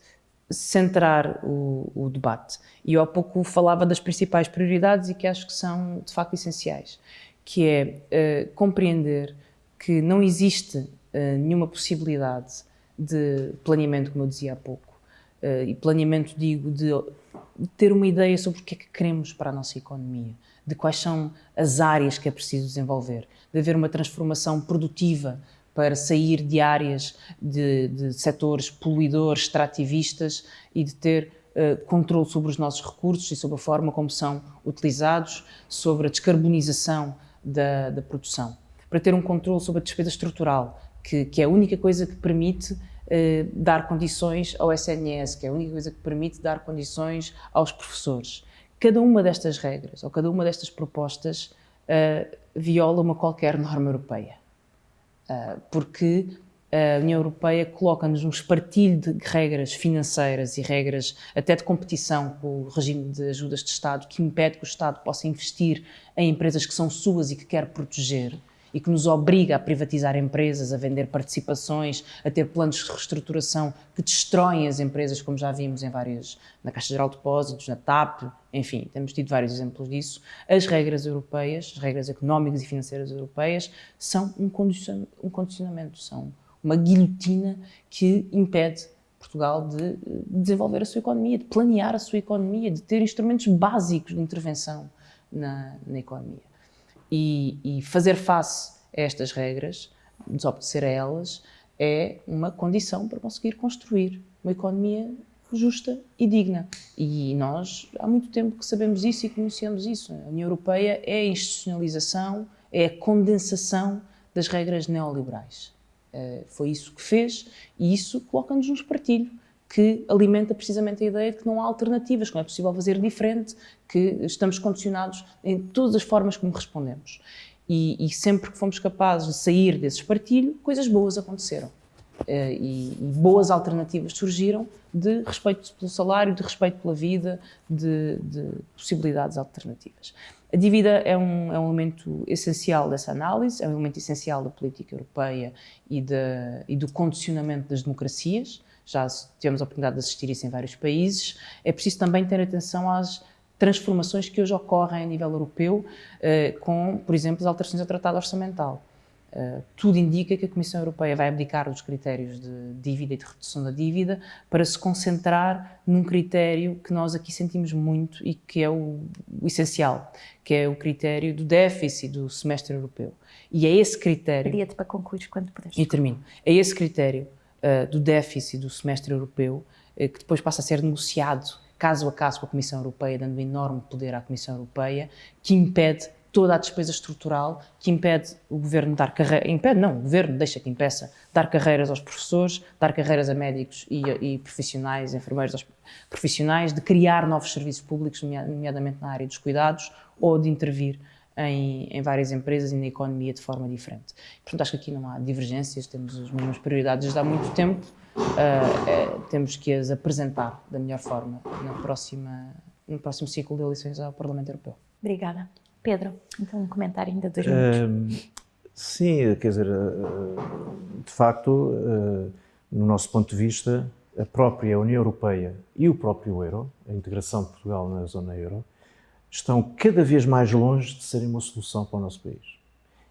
centrar o, o, debate. E eu há pouco falava das principais prioridades e que acho que são de facto essenciais, que é uh, compreender que não existe uh, nenhuma possibilidade de planeamento, como eu dizia há pouco, uh, e planeamento, digo, de, ter uma ideia sobre o que é que queremos para a nossa economia, de quais são as áreas que é preciso desenvolver, de haver uma transformação produtiva para sair de áreas de, de setores poluidores, extrativistas e de ter uh, controle sobre os nossos recursos e sobre a forma como são utilizados, sobre a descarbonização da, da produção, para ter um controle sobre a despesa estrutural, que, que é a única coisa que permite eh, dar condições ao SNS, que é a única coisa que permite dar condições aos professores. Cada uma destas regras, ou cada uma destas propostas, uh, viola uma qualquer norma europeia. Uh, porque a União Europeia coloca-nos um espartilho de regras financeiras e regras até de competição com o regime de ajudas de Estado que impede que o Estado possa investir em empresas que são suas e que quer proteger e que nos obriga a privatizar empresas, a vender participações, a ter planos de reestruturação que destroem as empresas, como já vimos em vários, na Caixa Geral de Depósitos, na TAP, enfim, temos tido vários exemplos disso. As regras europeias, as regras económicas e financeiras europeias, são um condicionamento, são uma guilhotina que impede Portugal de desenvolver a sua economia, de planear a sua economia, de ter instrumentos básicos de intervenção na, na economia e, e fazer face a estas regras, desobedecer a elas, é uma condição para conseguir construir uma economia justa e digna. E nós há muito tempo que sabemos isso e conhecemos isso. A União Europeia é a institucionalização, é a condensação das regras neoliberais. Eh, foi isso que fez e isso coloca-nos num espartilho que alimenta precisamente a ideia de que não há alternativas, que não é possível fazer diferente, que estamos condicionados em todas as formas como respondemos. E, e sempre que fomos capazes de sair desse espartilho, coisas boas aconteceram. Uh, e, e, boas alternativas surgiram de respeito pelo salário, de respeito pela vida, de, de possibilidades alternativas. A dívida é um, é um, elemento essencial dessa análise, é um elemento essencial da política europeia e, de, e do condicionamento das democracias. Já tivemos a oportunidade de assistir isso em vários países. É preciso também ter atenção às transformações que hoje ocorrem a nível europeu, eh, com, por exemplo, as alterações ao Tratado Orçamental. Uh, tudo indica que a Comissão Europeia vai abdicar dos critérios de dívida e de redução da dívida para se concentrar num critério que nós aqui sentimos muito e que é o, o essencial, que é o critério do déficit do semestre europeu. E é esse critério... Pedia-te para concluir quando puderes. E termino. É esse critério uh, do déficit do semestre europeu uh, que depois passa a ser negociado caso a caso com a Comissão Europeia, dando enorme poder à Comissão Europeia, que impede toda a despesa estrutural que impede o governo dar carreira, impede não, o governo deixa que impeça dar carreiras aos professores, dar carreiras a médicos e, e profissionais, enfermeiros profissionais, de criar novos serviços públicos, nomeadamente na área dos cuidados, ou de intervir em, em, várias empresas e na economia de forma diferente. Portanto, acho que aqui não há divergências, temos as mesmas prioridades desde há muito tempo, uh, é, temos que as apresentar da melhor forma na próxima, no próximo ciclo de eleições ao Parlamento Europeu. Obrigada. Pedro, então um comentário ainda dois minutos. Uh, sim, quer dizer, uh, de facto, uh, no nosso ponto de vista, a própria União Europeia e o próprio euro, a integração de Portugal na zona euro, estão cada vez mais longe de serem uma solução para o nosso país.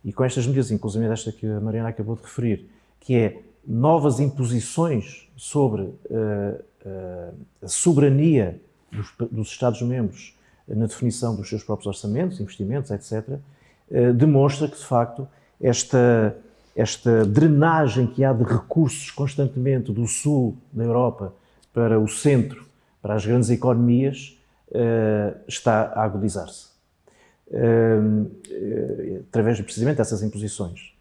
E com estas medidas, inclusive esta que a Mariana acabou de referir, que é novas imposições sobre a soberania dos, dos Estados-membros na definição dos seus próprios orçamentos, investimentos, etc., eh, demonstra que, de facto, esta, esta drenagem que há de recursos constantemente do sul da Europa para o centro, para as grandes economias, está a agudizar-se. Eh, através precisamente dessas imposições.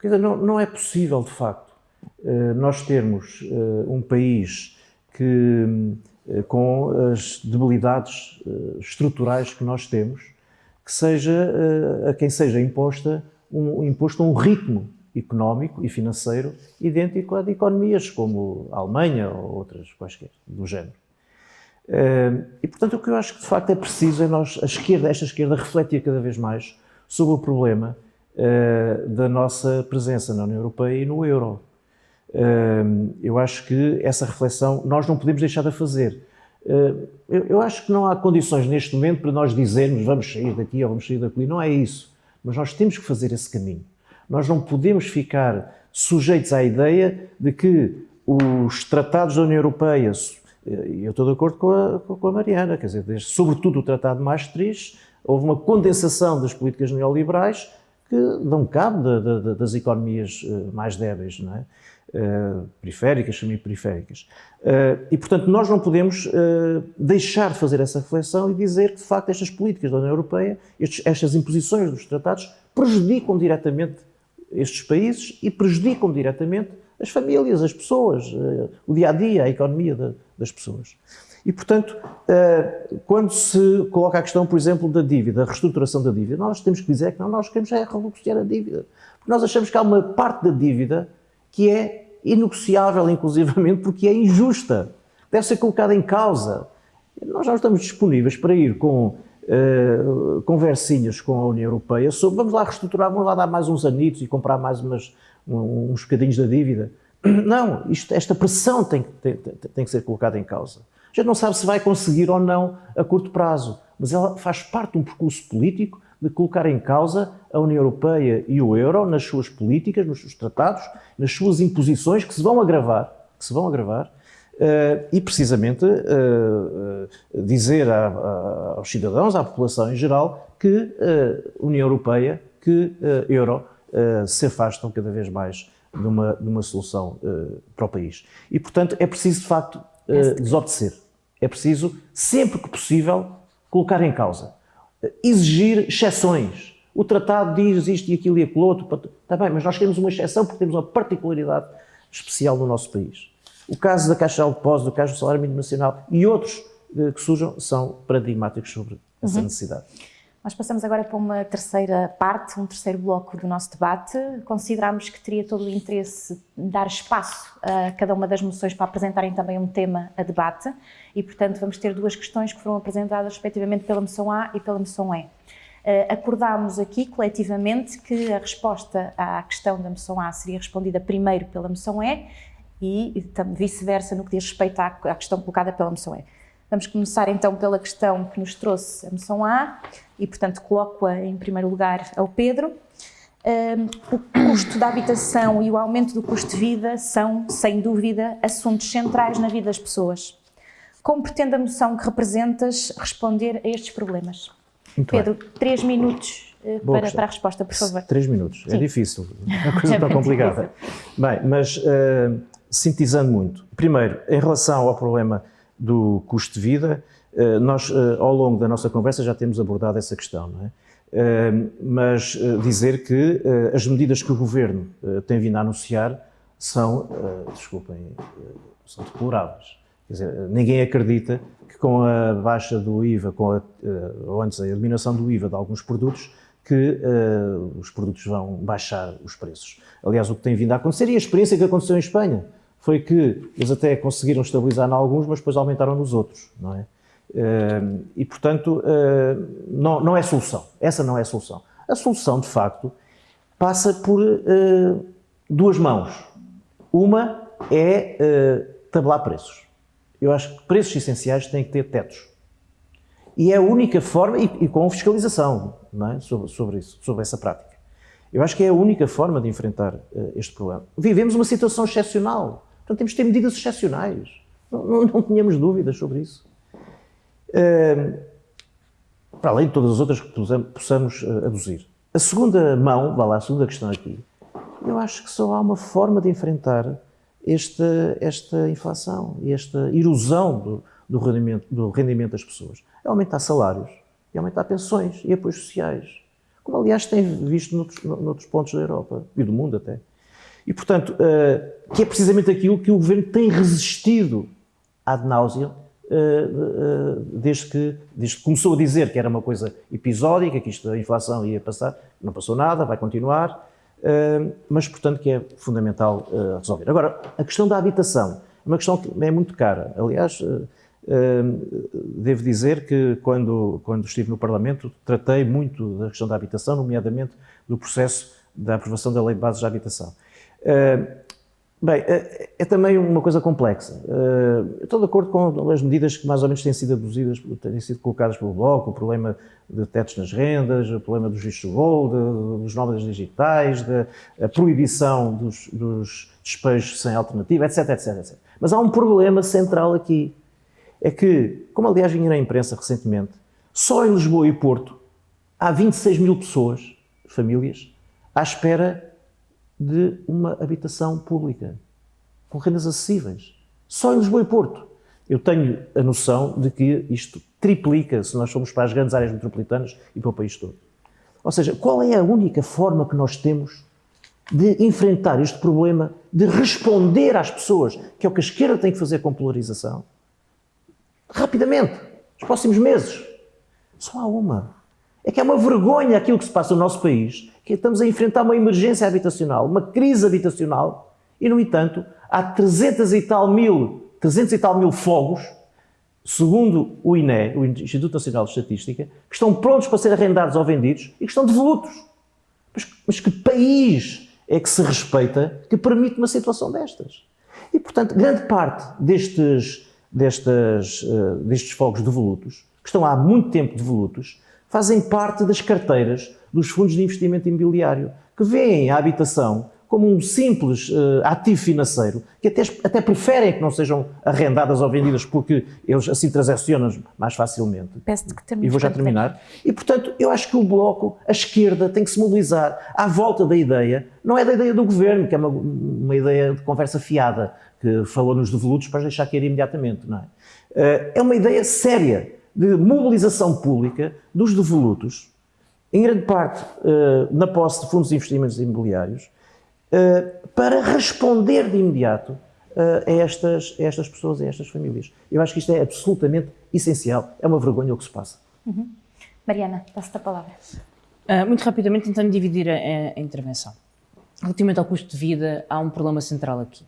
Quer dizer, não, é possível, de facto, nós termos um país que eh, com as debilidades eh, estruturais que nós temos, que seja eh, a quem seja imposta um, imposto um ritmo económico e financeiro idêntico a de economias como a Alemanha ou outras quaisquer do género. E, portanto, o que eu acho que de facto é preciso é nós, a esquerda, esta esquerda, refletir cada vez mais sobre o problema da nossa presença na União Europeia e no euro eu acho que essa reflexão nós não podemos deixar de fazer. Eu acho que não há condições neste momento para nós dizermos vamos sair daqui ou vamos sair daqui, não é isso. Mas nós temos que fazer esse caminho. Nós não podemos ficar sujeitos à ideia de que os tratados da União Europeia, eu estou de acordo com a, com a Mariana, quer dizer, sobretudo o Tratado de Maastricht, houve uma condensação das políticas neoliberais que dão cabo de, de, das economias eh, mais débeis, não é? Uh, periféricas, semi-periféricas. Uh, e, portanto, nós não podemos uh, deixar de fazer essa reflexão e dizer que, de facto, estas políticas da União Europeia, estes, estas imposições dos tratados, prejudicam diretamente estes países e prejudicam diretamente as famílias, as pessoas, o dia-a-dia, -a, -dia, a economia de, das pessoas. E, portanto, quando se coloca a questão, por exemplo, da dívida, a reestruturação da dívida, nós temos que dizer que não, nós queremos é renegociar a dívida. Porque nós achamos que há uma parte da dívida que é inegociável, inclusivamente, porque é injusta. Deve ser colocada em causa. Nós já estamos disponíveis para ir com uh, conversinhas com a União Europeia sobre vamos lá reestruturar, vamos lá dar mais uns anitos e comprar mais umas, uns bocadinhos da dívida. Não, isto, esta pressão tem, tem, tem que ser colocada em causa. A gente não sabe se vai conseguir ou não a curto prazo, mas ela faz parte de um percurso político de colocar em causa a União Europeia e o euro nas suas políticas, nos seus tratados, nas suas imposições que se vão agravar, que se vão agravar, Uh, e precisamente uh, uh, dizer a, a, aos cidadãos, à população em geral, que União Europeia, que euro se afastam cada vez mais de uma, de uma solução para o país. E, portanto, é preciso, de facto, desobedecer. É preciso, sempre que possível, colocar em causa exigir exceções. O tratado diz isto e aquilo e aquilo outro. Está bem, mas nós queremos uma exceção porque temos uma particularidade especial no nosso país. O caso da Caixa de Depósito, o caso do Salário Mínimo Nacional e outros que surjam são paradigmáticos sobre essa uhum. necessidade. Nós passamos agora para uma terceira parte, um terceiro bloco do nosso debate. Considerámos que teria todo o interesse dar espaço a cada uma das moções para apresentarem também um tema a debate e, portanto, vamos ter duas questões que foram apresentadas respectivamente pela moção A e pela moção E. Uh, acordámos aqui coletivamente que a resposta à questão da moção A seria respondida primeiro pela moção E e vice-versa no que diz respeito à questão colocada pela moção E. Vamos começar então pela questão que nos trouxe a moção A e, portanto, coloco-a em primeiro lugar ao Pedro. Um, o custo da habitação e o aumento do custo de vida são, sem dúvida, assuntos centrais na vida das pessoas. Como pretende a moção que representas responder a estes problemas? Muito Pedro, bem. três minutos uh, para, para, a resposta, por favor. Três minutos, é Sim. é difícil, é uma coisa é tão complicada. Bem, mas uh, sintetizando muito. Primeiro, em relação ao problema do custo de vida, uh, nós ao longo da nossa conversa já temos abordado essa questão, é? mas dizer que as medidas que o Governo tem vindo a anunciar são, desculpem, são deploráveis. Quer dizer, ninguém acredita que com a baixa do IVA, com a, eh, ou antes a eliminação do IVA de alguns produtos, que os produtos vão baixar os preços. Aliás, o que tem vindo a acontecer, e a experiência que aconteceu em Espanha, foi que eles até conseguiram estabilizar em alguns, mas depois aumentaram nos outros, não é? Uh, e, portanto, uh, não, não é solução. Essa não é a solução. A solução, de facto, passa por duas mãos. Uma é tabelar preços. Eu acho que preços essenciais têm que ter tetos. E é a única forma, e, e com fiscalização é? sobre, sobre, isso, sobre essa prática. Eu acho que é a única forma de enfrentar uh, este problema. Vivemos uma situação excepcional, portanto temos de ter medidas excepcionais. Não, não, não tínhamos dúvidas sobre isso. Para além de todas as outras que possamos uh, aduzir. A segunda mão, vá lá, a segunda questão aqui, eu acho que só há uma forma de enfrentar esta, esta inflação e esta erosão do, do, rendimento, do rendimento das pessoas. É aumentar salários e aumentar pensões e apoios sociais, como aliás tem visto noutros, noutros pontos da Europa e do mundo até. E, portanto, uh, que é precisamente aquilo que o Governo tem resistido ad náusea uh, desde, que, desde que começou a dizer que era uma coisa episódica, que isto da inflação ia passar, não passou nada, vai continuar, mas, portanto, que é fundamental resolver. Agora, a questão da habitação é uma questão que é muito cara. Aliás, devo dizer que quando, quando estive no Parlamento tratei muito da questão da habitação, nomeadamente do processo da aprovação da Lei de Bases de Habitação. Bem, é, é, também uma coisa complexa. Uh, estou de acordo com as medidas que mais ou menos têm sido aduzidas, têm sido colocadas pelo Bloco, o problema de tetos nas rendas, o problema dos vistos de voo, dos nómadas digitais, da proibição dos, dos despejos sem alternativa, etc, etc, etc. Mas há um problema central aqui. É que, como aliás vinha na imprensa recentemente, só em Lisboa e Porto há 26 mil pessoas, famílias, à espera de uma habitação pública, com rendas acessíveis. Só em Lisboa e Porto. Eu tenho a noção de que isto triplica se nós formos para as grandes áreas metropolitanas e para o país todo. Ou seja, qual é a única forma que nós temos de enfrentar este problema, de responder às pessoas, que é o que a esquerda tem que fazer com polarização? Rapidamente, nos próximos meses. Só há uma. É que é uma vergonha aquilo que se passa no nosso país, que estamos a enfrentar uma emergência habitacional, uma crise habitacional, e, no entanto, há 300 e tal mil, 300 e tal mil fogos, segundo o INE, o Instituto Nacional de Estatística, que estão prontos para ser arrendados ou vendidos e que estão devolutos. Mas, mas que país é que se respeita que permite uma situação destas? E, portanto, grande parte destes, destes, uh, destes fogos devolutos, que estão há muito tempo devolutos, fazem parte das carteiras dos fundos de investimento imobiliário, que veem a habitação como um simples uh, ativo financeiro, que até, até preferem que não sejam arrendadas ou vendidas porque eles assim transacionam mais facilmente. Peço-te que termine. E vou já terminar. E, portanto, eu acho que o Bloco, a esquerda, tem que se mobilizar à volta da ideia, não é da ideia do Governo, que é uma, uma ideia de conversa fiada, que falou nos devolutos para deixar cair imediatamente, não é? Uh, é uma ideia séria de mobilização pública dos devolutos, em grande parte uh, na posse de fundos de investimentos imobiliários, uh, para responder de imediato uh, a, estas, a estas pessoas, a estas famílias. Eu acho que isto é absolutamente essencial. É uma vergonha o que se passa. Uhum. Mariana, passo-te a palavra. Uh, muito rapidamente, tentando dividir a, a, intervenção. Relativamente ao custo de vida, há um problema central aqui.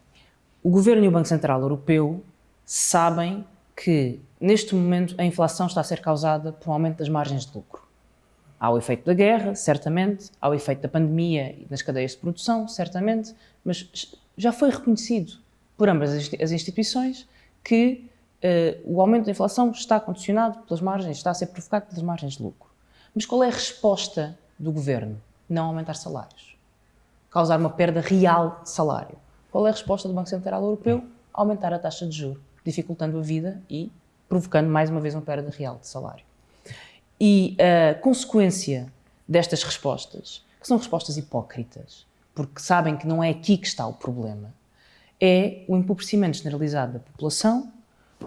O Governo e o Banco Central Europeu sabem que, neste momento, a inflação está a ser causada por um aumento das margens de lucro. Há o efeito da guerra, certamente, há o efeito da pandemia e das cadeias de produção, certamente, mas já foi reconhecido por ambas as instituições que uh, o aumento da inflação está condicionado pelas margens, está a ser provocado pelas margens de lucro. Mas qual é a resposta do governo? Não aumentar salários. Causar uma perda real de salário. Qual é a resposta do Banco Central Europeu? Aumentar a taxa de juros, dificultando a vida e provocando mais uma vez uma perda real de salário. E a consequência destas respostas, que são respostas hipócritas, porque sabem que não é aqui que está o problema, é o empobrecimento generalizado da população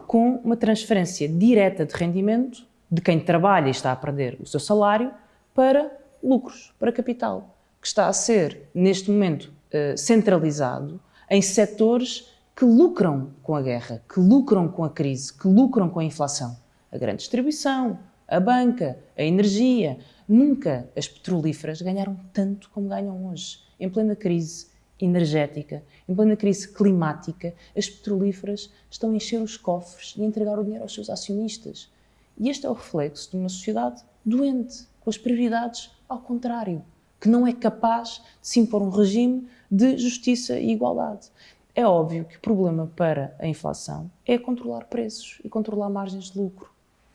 com uma transferência direta de rendimento de quem trabalha e está a perder o seu salário para lucros, para capital, que está a ser, neste momento, eh, centralizado em setores que lucram com a guerra, que lucram com a crise, que lucram com a inflação. A grande distribuição, a banca, a energia. Nunca as petrolíferas ganharam tanto como ganham hoje. Em plena crise energética, em plena crise climática, as petrolíferas estão a encher os cofres e a entregar o dinheiro aos seus acionistas. E este é o reflexo de uma sociedade doente, com as prioridades ao contrário, que não é capaz de se impor um regime de justiça e igualdade. É óbvio que o problema para a inflação é controlar preços e controlar margens de lucro.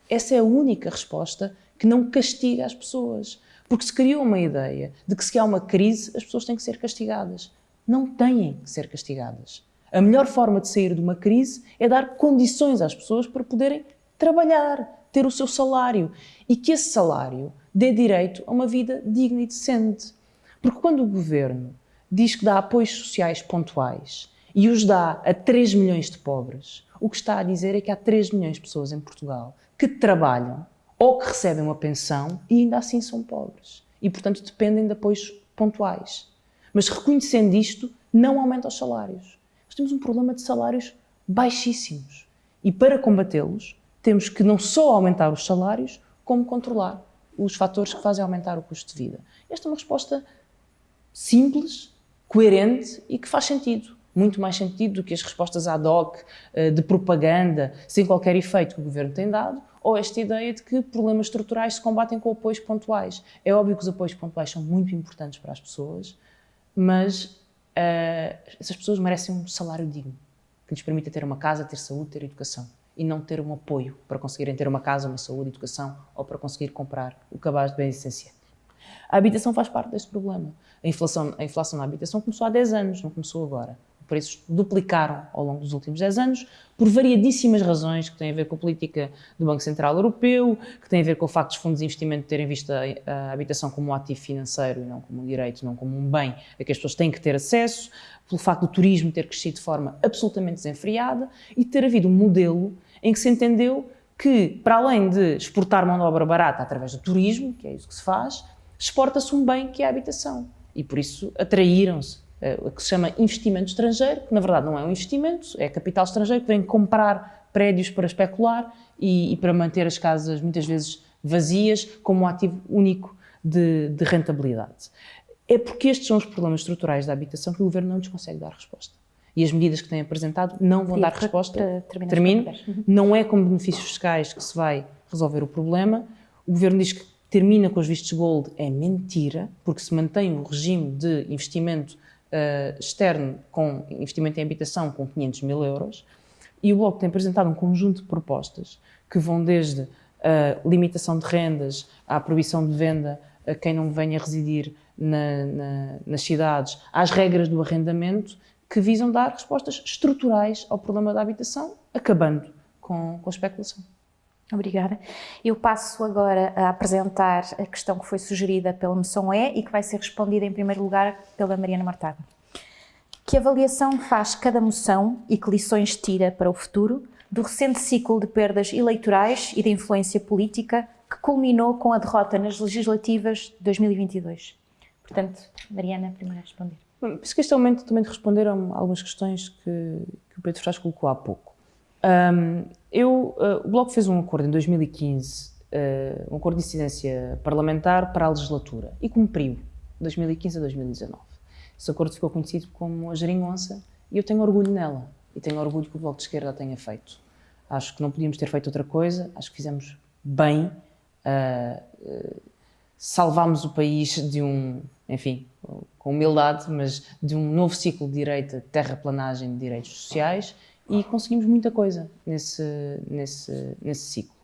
Essa é a única resposta que não castiga as pessoas. Porque se criou uma ideia de que se há uma crise, as pessoas têm que ser castigadas. Não têm que ser castigadas. A melhor forma de sair de uma crise é dar condições às pessoas para poderem trabalhar, ter o seu salário e que esse salário dê direito a uma vida digna e decente. Porque quando o governo diz que dá apoios sociais pontuais e os dá a 3 milhões de pobres, o que está a dizer é que há 3 milhões de pessoas em Portugal que trabalham ou que recebem uma pensão e ainda assim são pobres. E, portanto, dependem de apoios pontuais. Mas reconhecendo isto, não aumenta os salários. Nós temos um problema de salários baixíssimos. E para combatê-los, temos que não só aumentar os salários, como controlar os fatores que fazem aumentar o custo de vida. Esta é uma resposta simples, coerente e que faz sentido muito mais sentido do que as respostas ad hoc eh, de propaganda sem qualquer efeito que o governo tem dado, ou esta ideia de que problemas estruturais se combatem com apoios pontuais. É óbvio que os apoios pontuais são muito importantes para as pessoas, mas uh, essas pessoas merecem um salário digno, que lhes permita ter uma casa, ter saúde, ter educação, e não ter um apoio para conseguirem ter uma casa, uma saúde, educação, ou para conseguir comprar o cabaz de bens essenciais. A habitação faz parte deste problema. A inflação, a inflação na habitação começou há 10 anos, não começou agora preços duplicaram ao longo dos últimos 10 anos, por variadíssimas razões que têm a ver com a política do Banco Central Europeu, que têm a ver com o facto dos fundos de investimento terem visto a, habitação como um ativo financeiro e não como um direito, não como um bem a que as pessoas têm que ter acesso, pelo facto do turismo ter crescido de forma absolutamente desenfreada e ter havido um modelo em que se entendeu que, para além de exportar mão de obra barata através do turismo, que é isso que se faz, exporta-se um bem que é a habitação. E por isso atraíram-se que se chama investimento estrangeiro, que na verdade não é um investimento, é capital estrangeiro que vem comprar prédios para especular e, e para manter as casas muitas vezes vazias como um ativo único de, de, rentabilidade. É porque estes são os problemas estruturais da habitação que o Governo não lhes consegue dar resposta. E as medidas que têm apresentado não vão dar resposta. Termino. Uhum. Não é com benefícios fiscais que se vai resolver o problema. O Governo diz que termina com os vistos gold. É mentira, porque se mantém o regime de investimento uh, externo com investimento em habitação com 500 mil euros e o Bloco tem apresentado um conjunto de propostas que vão desde a limitação de rendas à proibição de venda a quem não venha residir na, na, nas cidades, às regras do arrendamento, que visam dar respostas estruturais ao problema da habitação, acabando com, com a especulação. Obrigada. Eu passo agora a apresentar a questão que foi sugerida pela Moção E e que vai ser respondida em primeiro lugar pela Mariana Martaga. Que avaliação faz cada moção e que lições tira para o futuro do recente ciclo de perdas eleitorais e de influência política que culminou com a derrota nas legislativas de 2022? Portanto, Mariana, primeiro a responder. Penso que este momento também de responder a algumas questões que, que o Pedro Fraz colocou há pouco. Um, eu, uh, o Bloco fez um acordo em 2015, uh, um acordo de incidência parlamentar para a legislatura e cumpriu, 2015 a 2019. Esse acordo ficou conhecido como a geringonça e eu tenho orgulho nela e tenha orgulho que o Bloco de Esquerda a tenha feito. Acho que não podíamos ter feito outra coisa, acho que fizemos bem, uh, salvámos o país de um, enfim, com humildade, mas de um novo ciclo de direita, terraplanagem de direitos sociais e conseguimos muita coisa nesse, nesse, nesse ciclo.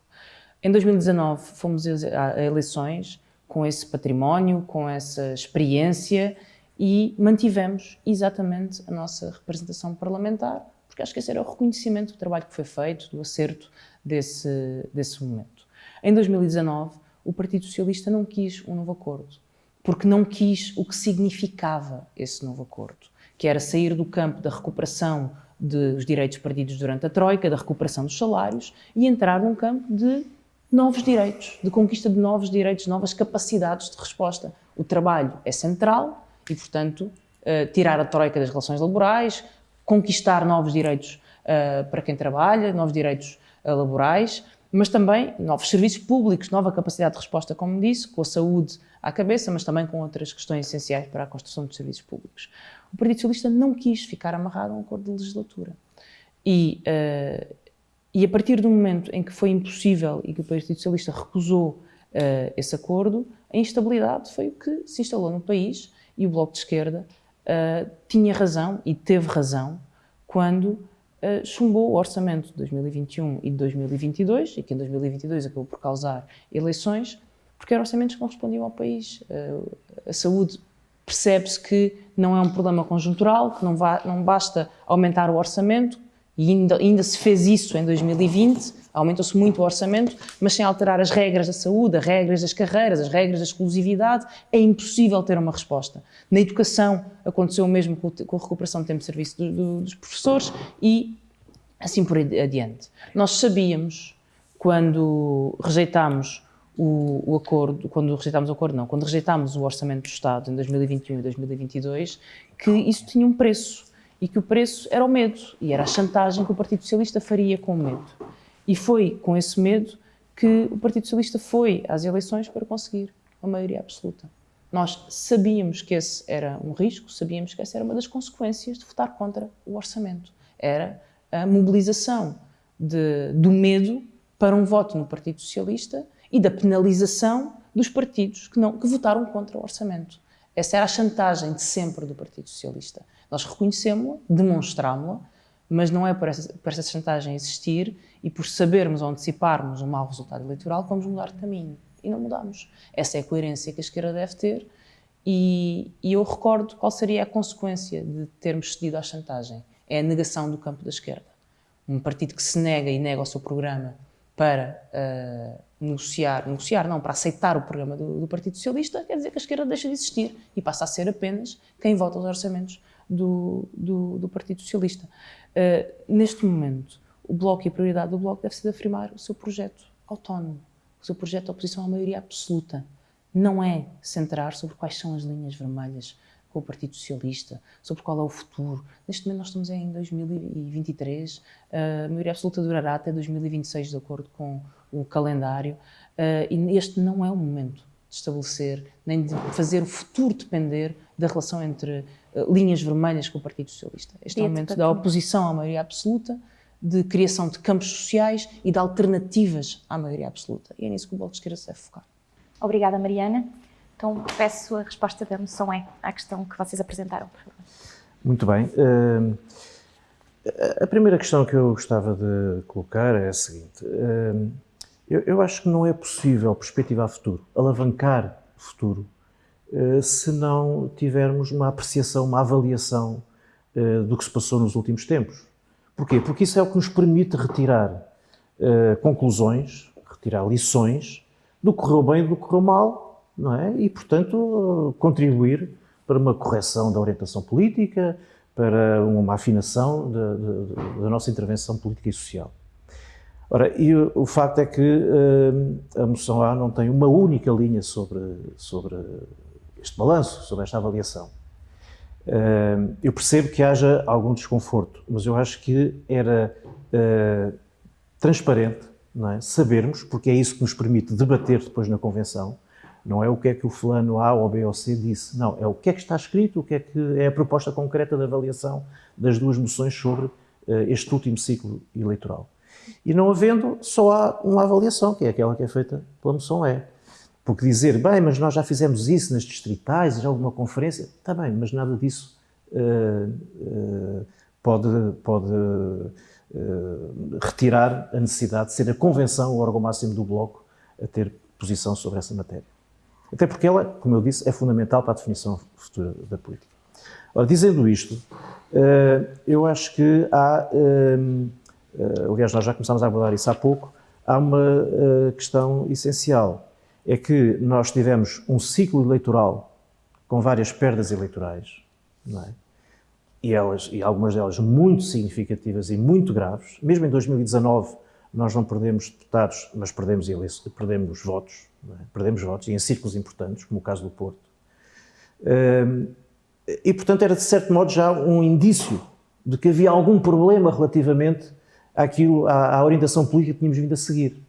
Em 2019 fomos a eleições com esse património, com essa experiência e mantivemos exatamente a nossa representação parlamentar porque acho que esse era o reconhecimento do trabalho que foi feito, do acerto desse, desse momento. Em 2019, o Partido Socialista não quis um novo acordo, porque não quis o que significava esse novo acordo, que era sair do campo da recuperação dos direitos perdidos durante a Troika, da recuperação dos salários, e entrar num campo de novos direitos, de conquista de novos direitos, novas capacidades de resposta. O trabalho é central e, portanto, eh, tirar a Troika das relações laborais, conquistar novos direitos uh, para quem trabalha, novos direitos uh, laborais, mas também novos serviços públicos, nova capacidade de resposta, como disse, com a saúde à cabeça, mas também com outras questões essenciais para a construção de serviços públicos. O Partido Socialista não quis ficar amarrado a um acordo de legislatura. E, uh, e a partir do momento em que foi impossível e que o Partido Socialista recusou esse acordo, a instabilidade foi o que se instalou no país e o Bloco de Esquerda uh, tinha razão e teve razão quando uh, chumbou o orçamento de 2021 e de 2022, e que em 2022 acabou por causar eleições, porque eram orçamentos que não respondiam ao país. Uh, a saúde percebe-se que não é um problema conjuntural, que não, vá, não basta aumentar o orçamento, e ainda, ainda se fez isso em 2020, aumentou-se muito o orçamento, mas sem alterar as regras da saúde, as regras das carreiras, as regras da exclusividade, é impossível ter uma resposta. Na educação aconteceu o mesmo com a recuperação do tempo de serviço do, do, dos professores e assim por adiante. Nós sabíamos, quando rejeitámos o, o, acordo, quando rejeitámos o acordo não, quando rejeitámos o orçamento do Estado em 2021 e 2022, que isso tinha um preço e que o preço era o medo, e era a chantagem que o Partido Socialista faria com o medo. E foi com esse medo que o Partido Socialista foi às eleições para conseguir a maioria absoluta. Nós sabíamos que esse era um risco, sabíamos que essa era uma das consequências de votar contra o orçamento. Era a mobilização de, do medo para um voto no Partido Socialista e da penalização dos partidos que, não, que votaram contra o orçamento. Essa era a chantagem de sempre do Partido Socialista. Nós reconhecemos-la, demonstrámos-la, mas não é por essa, por essa chantagem existir e por sabermos ou anteciparmos um mau resultado eleitoral que vamos mudar de caminho. E não mudamos. Essa é a coerência que a esquerda deve ter e, e eu recordo qual seria a consequência de termos cedido à chantagem. É a negação do campo da esquerda. Um partido que se nega e nega o seu programa para uh, negociar, negociar não, para aceitar o programa do, do, Partido Socialista, quer dizer que a esquerda deixa de existir e passa a ser apenas quem vota os orçamentos do, do, do Partido Socialista. Uh, neste momento, o Bloco e a prioridade do Bloco deve ser de afirmar o seu projeto autónomo, o seu projeto de oposição à maioria absoluta. Não é centrar sobre quais são as linhas vermelhas com o Partido Socialista, sobre qual é o futuro. Neste momento nós estamos em 2023, a maioria absoluta durará até 2026, de acordo com o calendário, eh, e este não é o momento de estabelecer, nem de fazer o futuro depender da relação entre linhas vermelhas com o Partido Socialista. Este é o momento da oposição à maioria absoluta, de criação de campos sociais e de alternativas à maioria absoluta. E é nisso que o Bloco de Esquerda se deve focar. Obrigada, Mariana. Então, peço a resposta da moção é à questão que vocês apresentaram, por favor. Muito bem. Uh, a primeira questão que eu gostava de colocar é a seguinte. Uh, eu, eu, acho que não é possível perspectivar futuro, alavancar o futuro, se não tivermos uma apreciação, uma avaliação do que se passou nos últimos tempos. Porquê? Porque isso é o que nos permite retirar conclusões, retirar lições do que correu bem e do que correu mal não é? E, portanto, contribuir para uma correção da orientação política, para uma afinação da nossa intervenção política e social. Ora, e o, o facto é que uh, a moção A não tem uma única linha sobre, sobre este balanço, sobre esta avaliação. eu percebo que haja algum desconforto, mas eu acho que era transparente é? sabermos, porque é isso que nos permite debater depois na Convenção, não é o que é que o fulano A ou B ou C disse, não, é o que é que está escrito, o que é que é a proposta concreta de avaliação das duas moções sobre uh, este último ciclo eleitoral. E não havendo, só há uma avaliação, que é aquela que é feita pela moção E. Porque dizer, bem, mas nós já fizemos isso nas distritais, já houve uma conferência, está bem, mas nada disso uh, uh, pode, pode retirar a necessidade de ser a convenção o órgão máximo do Bloco a ter posição sobre essa matéria. Até porque ela, como eu disse, é fundamental para a definição futura da política. Ora, dizendo isto, eu acho que há, aliás, nós já começámos a abordar isso há pouco, há uma questão essencial. É que nós tivemos um ciclo eleitoral com várias perdas eleitorais, é? e, elas, e algumas delas muito significativas e muito graves. Mesmo em 2019, nós não perdemos deputados, mas perdemos, perdemos votos, é? perdemos votos, e em círculos importantes, como o caso do Porto. E, portanto, era de certo modo já um indício de que havia algum problema relativamente àquilo, à, à orientação política que tínhamos vindo a seguir.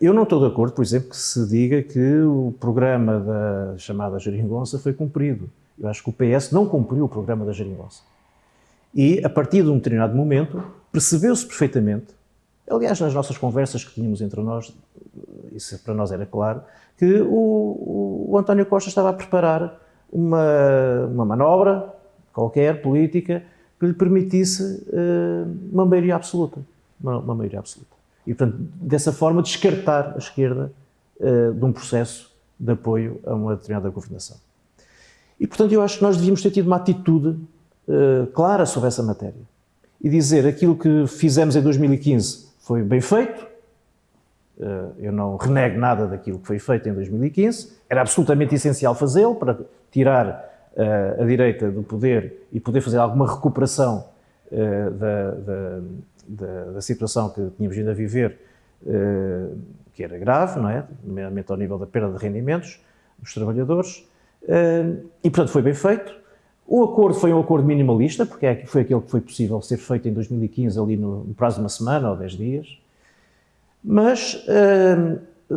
Eu não estou de acordo, por exemplo, que se diga que o programa da chamada Jeringonça foi cumprido. Eu acho que o PS não cumpriu o programa da Jeringonça. E, a partir de um determinado momento, percebeu-se perfeitamente, aliás, nas nossas conversas que tínhamos entre nós, isso para nós era claro, que o, o António Costa estava a preparar uma, uma manobra qualquer, política, que lhe permitisse uh, uma maioria absoluta. Uma, uma, maioria absoluta. E, portanto, dessa forma, descartar a esquerda uh, de um processo de apoio a uma determinada governação. E, portanto, eu acho que nós devíamos ter tido uma atitude uh, clara sobre essa matéria e dizer aquilo que fizemos em 2015 foi bem feito, uh, eu não renego nada daquilo que foi feito em 2015, era absolutamente essencial fazê-lo para tirar a direita do poder e poder fazer alguma recuperação da, da, da, da, situação que tínhamos vindo a viver, que era grave, não é? nomeadamente ao nível da perda de rendimentos dos trabalhadores, e, portanto, foi bem feito. O acordo foi um acordo minimalista, porque é foi aquele que foi possível ser feito em 2015, ali no, prazo de uma semana ou dez dias. Mas,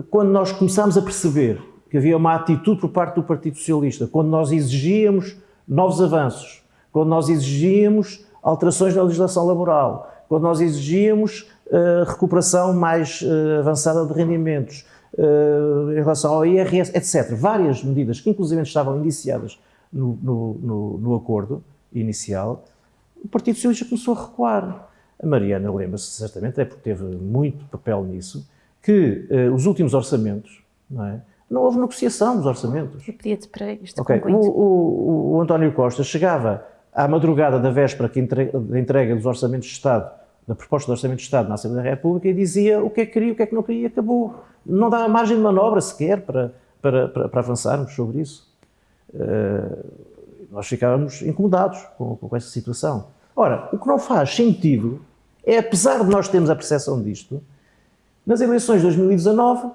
quando nós começámos a perceber que havia uma atitude por parte do Partido Socialista, quando nós exigíamos novos avanços, quando nós exigíamos alterações na legislação laboral, quando nós exigíamos uh, recuperação mais uh, avançada de rendimentos, uh, em relação ao IRS, etc. Várias medidas que inclusive estavam indiciadas no, no, no, acordo inicial, o Partido Socialista começou a recuar. A Mariana lembra-se certamente, é porque teve muito papel nisso, que os últimos orçamentos, não é? Não houve negociação dos orçamentos. Eu pedia-te para isto okay. o, o, o, António Costa chegava à madrugada da véspera da entrega dos orçamentos de Estado da proposta do Orçamento de Estado na Assembleia da República e dizia o que é que queria, o que é que não queria e acabou. Não dá margem de manobra sequer para, para, para, para avançarmos sobre isso. Uh, nós ficávamos incomodados com, com essa situação. Ora, o que não faz sentido é, apesar de nós termos a percepção disto, nas eleições de 2019,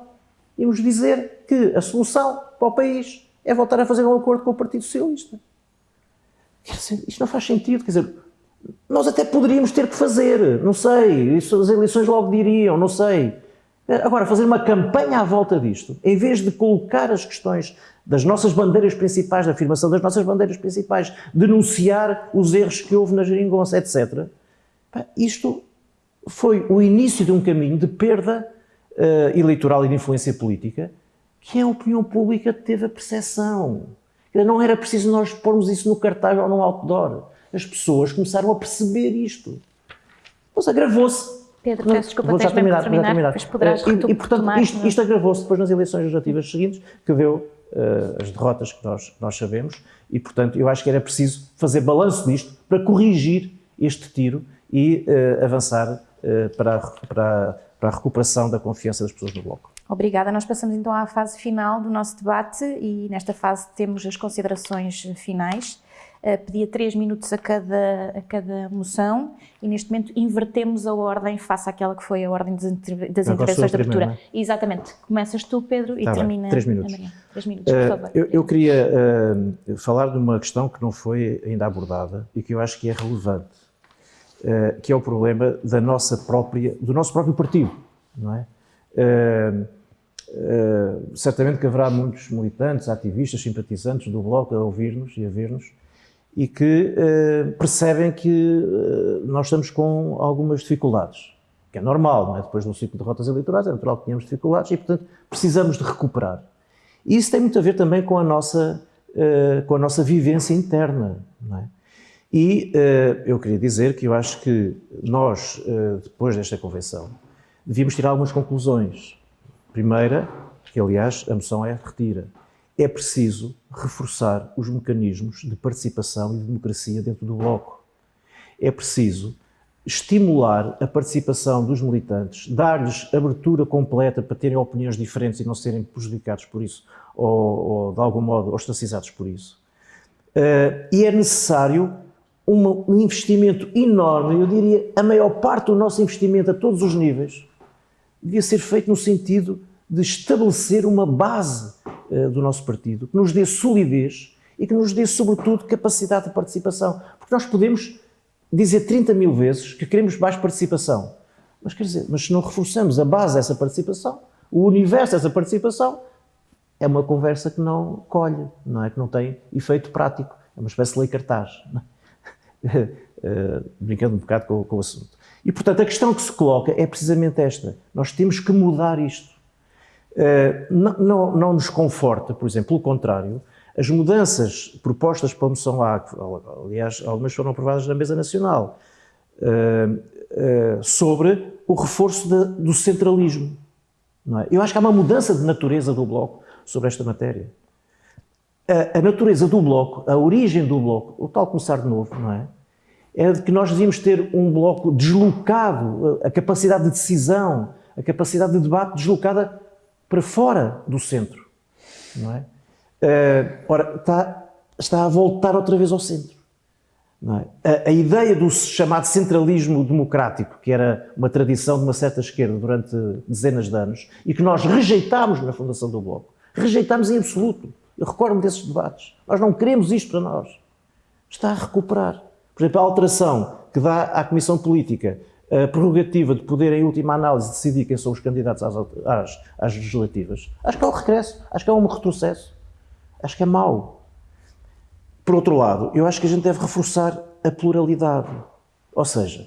íamos dizer que a solução para o país é voltar a fazer um acordo com o Partido Socialista. Isto não faz sentido. Quer dizer, nós até poderíamos ter que fazer, não sei, isso as eleições logo diriam, não sei. Agora, fazer uma campanha à volta disto, em vez de colocar as questões das nossas bandeiras principais, da afirmação das nossas bandeiras principais, denunciar os erros que houve na geringonça, etc. Isto foi o início de um caminho de perda uh, eleitoral e de influência política que a opinião pública teve a percepção. Não era preciso nós pormos isso no cartaz ou no outdoor as pessoas começaram a perceber isto. Pois agravou-se. Pedro, peço desculpa, tens terminar, para terminar, terminar. Depois poderás uh, e, e, portanto, isto, isto agravou-se depois nas eleições legislativas seguintes, que deu uh, as derrotas que nós, nós sabemos, e, portanto, eu acho que era preciso fazer balanço disto para corrigir este tiro e uh, avançar para, para, para a recuperação da confiança das pessoas no Bloco. Obrigada. Nós passamos então à fase final do nosso debate e nesta fase temos as considerações finais. uh, pedia três minutos a cada, a cada moção e neste momento invertemos a ordem face àquela que foi a ordem das, das intervenções de abertura. É? Exatamente. Começas tu, Pedro, e tá termina três minutos. Maria. Três minutos, por uh, favor. Eu, eu queria uh, falar de uma questão que não foi ainda abordada e que eu acho que é relevante, que é o problema da nossa própria, do nosso próprio partido, não é? Uh, certamente que haverá muitos militantes, ativistas, simpatizantes do Bloco a ouvir-nos e a ver-nos e que uh, percebem que uh, nós estamos com algumas dificuldades, que é normal, não é? depois de um ciclo de rotas eleitorais é natural que tenhamos dificuldades e, portanto, precisamos de recuperar. E isso tem muito a ver também com a nossa, com a nossa vivência interna, não é? E eu queria dizer que eu acho que nós, depois desta convenção, devíamos tirar algumas conclusões Primeira, que aliás a moção é retira, é preciso reforçar os mecanismos de participação e de democracia dentro do Bloco. É preciso estimular a participação dos militantes, dar-lhes abertura completa para terem opiniões diferentes e não serem prejudicados por isso, ou, ou de algum modo ostracizados por isso. Uh, e é necessário um investimento enorme, eu diria a maior parte do nosso investimento a todos os níveis, devia ser feito no sentido de estabelecer uma base uh, do nosso partido que nos dê solidez e que nos dê, sobretudo, capacidade de participação. Porque nós podemos dizer 30 mil vezes que queremos mais participação, mas quer dizer, mas se não reforçamos a base dessa participação, o universo dessa participação, é uma conversa que não colhe, não é? Que não tem efeito prático. É uma espécie de lei cartaz. uh, brincando um bocado com, com o assunto. E, portanto, a questão que se coloca é precisamente esta. Nós temos que mudar isto. Uh, não, não, não, nos conforta, por exemplo, pelo contrário, as mudanças propostas pela moção A, aliás, algumas foram aprovadas na mesa nacional, uh, uh, sobre o reforço do centralismo. É? Eu acho que há uma mudança de natureza do Bloco sobre esta matéria. A natureza do Bloco, a origem do Bloco, o tal começar de novo, não é? É de que nós devíamos ter um bloco deslocado, a capacidade de decisão, a capacidade de debate deslocada para fora do centro. Não é? Uh, ora, está, está a voltar outra vez ao centro. É? A, a, ideia do chamado centralismo democrático, que era uma tradição de uma certa esquerda durante dezenas de anos, e que nós rejeitámos na fundação do Bloco, rejeitámos em absoluto. Eu recordo-me desses debates. Nós não queremos isto para nós. Está a recuperar. Por exemplo, a alteração que dá à Comissão Política a prerrogativa de poder, em última análise, decidir quem são os candidatos às, às, às legislativas, acho que é um regresso, acho que é um retrocesso, acho que é mau. Por outro lado, eu acho que a gente deve reforçar a pluralidade. Ou seja,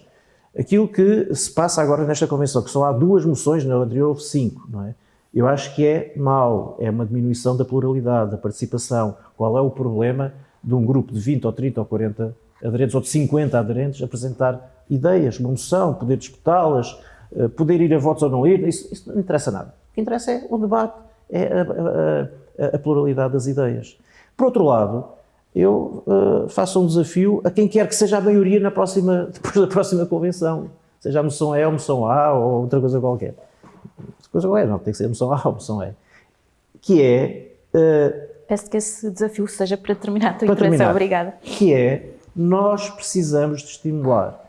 aquilo que se passa agora nesta convenção, que só há duas moções, na anterior houve cinco, não é? Eu acho que é mau, é uma diminuição da pluralidade, da participação. Qual é o problema de um grupo de 20 ou 30 ou 40 aderentes ou de 50 aderentes apresentar ideias, uma moção, poder disputá-las, eh, poder ir a votos ou não ir, isso, isso, não interessa nada. O que interessa é o debate, é a, a, a pluralidade das ideias. Por outro lado, eu uh, faço um desafio a quem quer que seja a maioria na próxima, depois da próxima convenção, seja a moção E ou a moção A ou outra coisa qualquer. Outra coisa qualquer, não, tem que ser a moção A ou a moção E. Que é... Uh, Peço que esse desafio seja para terminar a tua intervenção. Obrigada. Que é nós precisamos de estimular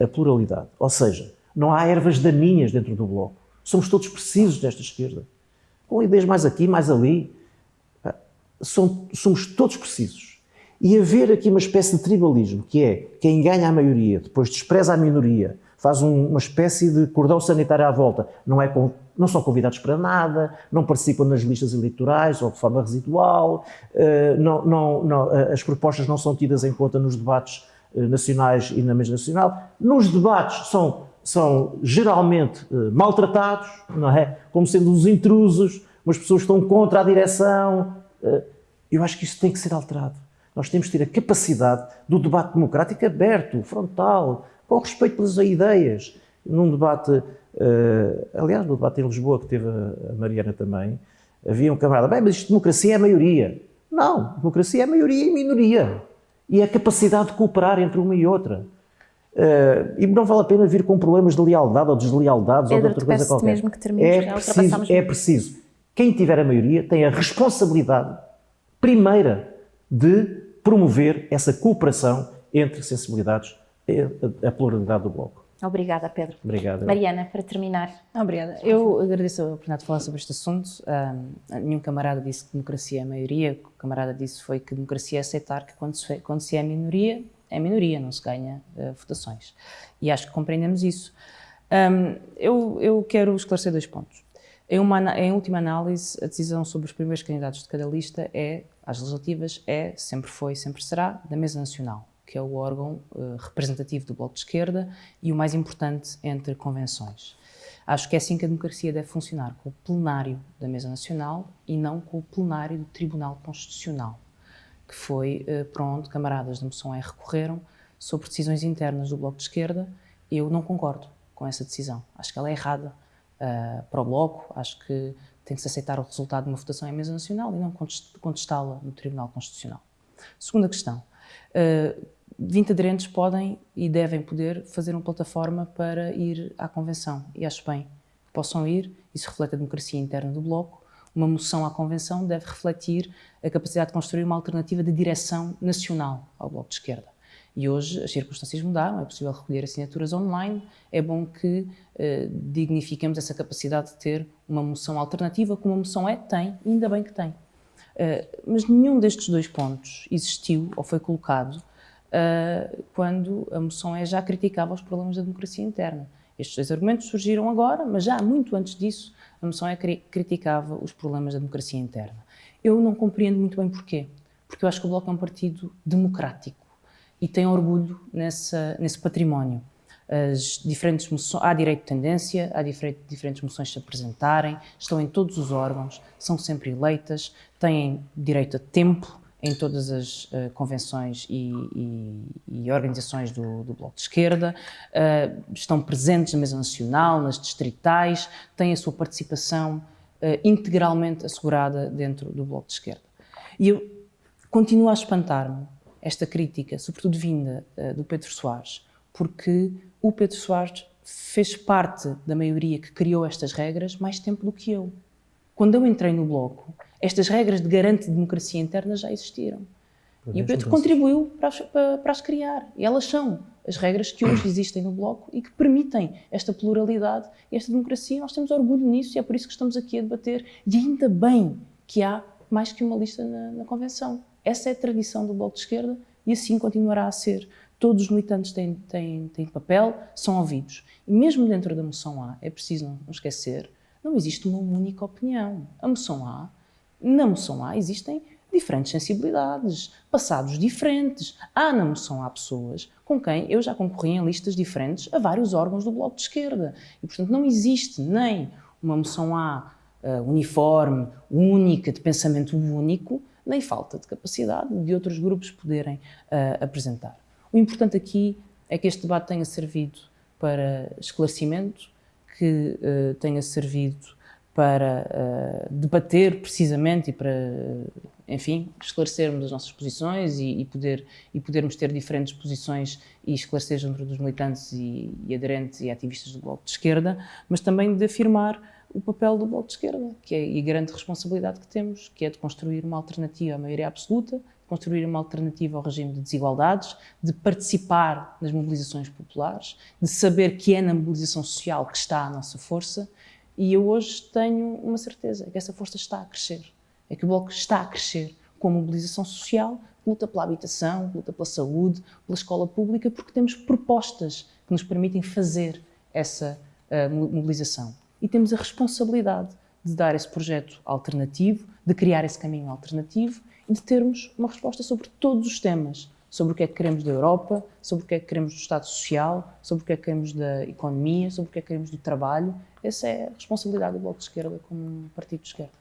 a pluralidade. Ou seja, não há ervas daninhas dentro do Bloco. Somos todos precisos desta esquerda. Com ideias mais aqui, mais ali. Somos todos precisos. E haver aqui uma espécie de tribalismo, que é quem ganha a maioria, depois despreza a minoria, faz uma espécie de cordão sanitário à volta, não, é, não são convidados para nada, não participam nas listas eleitorais ou de forma residual, eh, não, não, não, eh, as propostas não são tidas em conta nos debates eh, nacionais e na mesa nacional. Nos debates são, são geralmente maltratados, não é? Como sendo uns intrusos, umas pessoas que estão contra a direção. Eu acho que isso tem que ser alterado. Nós temos que ter a capacidade do debate democrático aberto, frontal, com respeito pelas ideias. Num debate, uh, aliás, no debate em Lisboa que teve a Mariana também, havia um camarada, bem, mas isto democracia é a maioria. Não, democracia é a maioria e minoria. E é a capacidade de cooperar entre uma e outra. Uh, e não vale a pena vir com problemas de lealdade ou deslealdades Pedro, ou de outra coisa qualquer. mesmo que termines, é preciso, é preciso. Quem tiver a maioria tem a responsabilidade primeira de promover essa cooperação entre sensibilidades a pluralidade do Bloco. Obrigada, Pedro. Obrigado. Mariana, para terminar. Obrigada. Eu agradeço a oportunidade de falar sobre este assunto. Um, nenhum camarada disse que democracia é a maioria. O camarada disse foi que democracia é aceitar que quando se, quando se é minoria, é minoria, não se ganha uh, votações. E acho que compreendemos isso. Um, eu, eu quero esclarecer dois pontos. Em, uma, em última análise, a decisão sobre os primeiros candidatos de cada lista é, às legislativas, é, sempre foi, sempre será, da Mesa Nacional que é o órgão uh, representativo do Bloco de Esquerda e o mais importante entre convenções. Acho que é assim que a democracia deve funcionar, com o plenário da Mesa Nacional e não com o plenário do Tribunal Constitucional, que foi uh, para onde camaradas da moção R recorreram sobre decisões internas do Bloco de Esquerda. Eu não concordo com essa decisão. Acho que ela é errada uh, para o Bloco, acho que tem que se aceitar o resultado de uma votação em Mesa Nacional e não contestá-la no Tribunal Constitucional. Segunda questão. Uh, 20 aderentes podem e devem poder fazer uma plataforma para ir à convenção. E acho bem que possam ir, isso reflete a democracia interna do Bloco. Uma moção à convenção deve refletir a capacidade de construir uma alternativa de direção nacional ao Bloco de Esquerda. E hoje as circunstâncias mudaram, é possível recolher assinaturas online, é bom que eh, dignifiquemos essa capacidade de ter uma moção alternativa, como a moção é, tem, ainda bem que tem. Uh, mas nenhum destes dois pontos existiu ou foi colocado uh, quando a moção é já criticava os problemas da democracia interna. Estes dois argumentos surgiram agora, mas já muito antes disso, a moção é cri criticava os problemas da democracia interna. Eu não compreendo muito bem porquê, porque eu acho que o Bloco é um partido democrático e tem orgulho nessa, nesse património. As diferentes moções, há direito de tendência, há diferentes moções se apresentarem, estão em todos os órgãos, são sempre eleitas, têm direito a tempo, em todas as uh, convenções e, e, e organizações do, do, Bloco de Esquerda, uh, estão presentes na mesa nacional, nas distritais, têm a sua participação uh, integralmente assegurada dentro do Bloco de Esquerda. E eu continuo a espantar-me esta crítica, sobretudo vinda do Pedro Soares, porque o Pedro Soares fez parte da maioria que criou estas regras mais tempo do que eu. Quando eu entrei no Bloco, estas regras de garante de democracia interna já existiram. e o Pedro contribuiu para as, para, para as, criar. E elas são as regras que hoje existem no Bloco e que permitem esta pluralidade e esta democracia. Nós temos orgulho nisso e é por isso que estamos aqui a debater. E ainda bem que há mais que uma lista na, na Convenção. Essa é a tradição do Bloco de Esquerda e assim continuará a ser. Todos os militantes têm, têm, têm papel, são ouvidos. E mesmo dentro da moção A, é preciso não esquecer, não existe uma única opinião. A moção A na moção A existem diferentes sensibilidades, passados diferentes. Há na moção A pessoas com quem eu já concorri em listas diferentes a vários órgãos do Bloco de Esquerda. E, portanto, não existe nem uma moção A uh, uniforme, única, de pensamento único, nem falta de capacidade de outros grupos poderem uh, apresentar. O importante aqui é que este debate tenha servido para esclarecimento, que uh, tenha servido para uh, debater precisamente e para, enfim, esclarecermos as nossas posições e, e, poder, e podermos ter diferentes posições e esclarecer junto dos militantes e, e, aderentes e ativistas do Bloco de Esquerda, mas também de afirmar o papel do Bloco de Esquerda, que é e a grande responsabilidade que temos, que é de construir uma alternativa à maioria absoluta, construir uma alternativa ao regime de desigualdades, de participar nas mobilizações populares, de saber que é na mobilização social que está a nossa força e eu hoje tenho uma certeza, que essa força está a crescer. É que o Bloco está a crescer com a mobilização social, luta pela habitação, luta pela saúde, pela escola pública, porque temos propostas que nos permitem fazer essa uh, mobilização. E temos a responsabilidade de dar esse projeto alternativo, de criar esse caminho alternativo e de termos uma resposta sobre todos os temas sobre o que é que queremos da Europa, sobre o que é que queremos do Estado Social, sobre o que é que queremos da economia, sobre o que é que queremos do trabalho. Essa é a responsabilidade do Bloco de Esquerda como um partido de esquerda.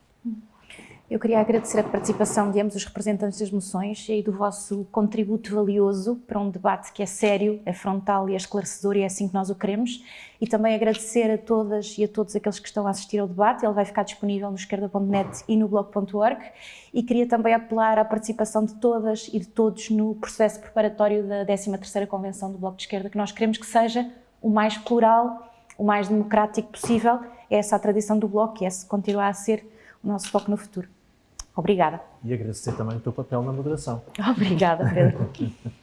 Eu queria agradecer a participação de ambos os representantes das moções e do vosso contributo valioso para um debate que é sério, é frontal e é esclarecedor e é assim que nós o queremos. E também agradecer a todas e a todos aqueles que estão a assistir ao debate. Ele vai ficar disponível no esquerda.net e no blog.org. E queria também apelar à participação de todas e de todos no processo preparatório da 13ª Convenção do Bloco de Esquerda, que nós queremos que seja o mais plural, o mais democrático possível. É essa a tradição do Bloco e esse continuar a ser o nosso foco no futuro. Obrigada. E agradecer também o teu papel na moderação. Obrigada, Pedro.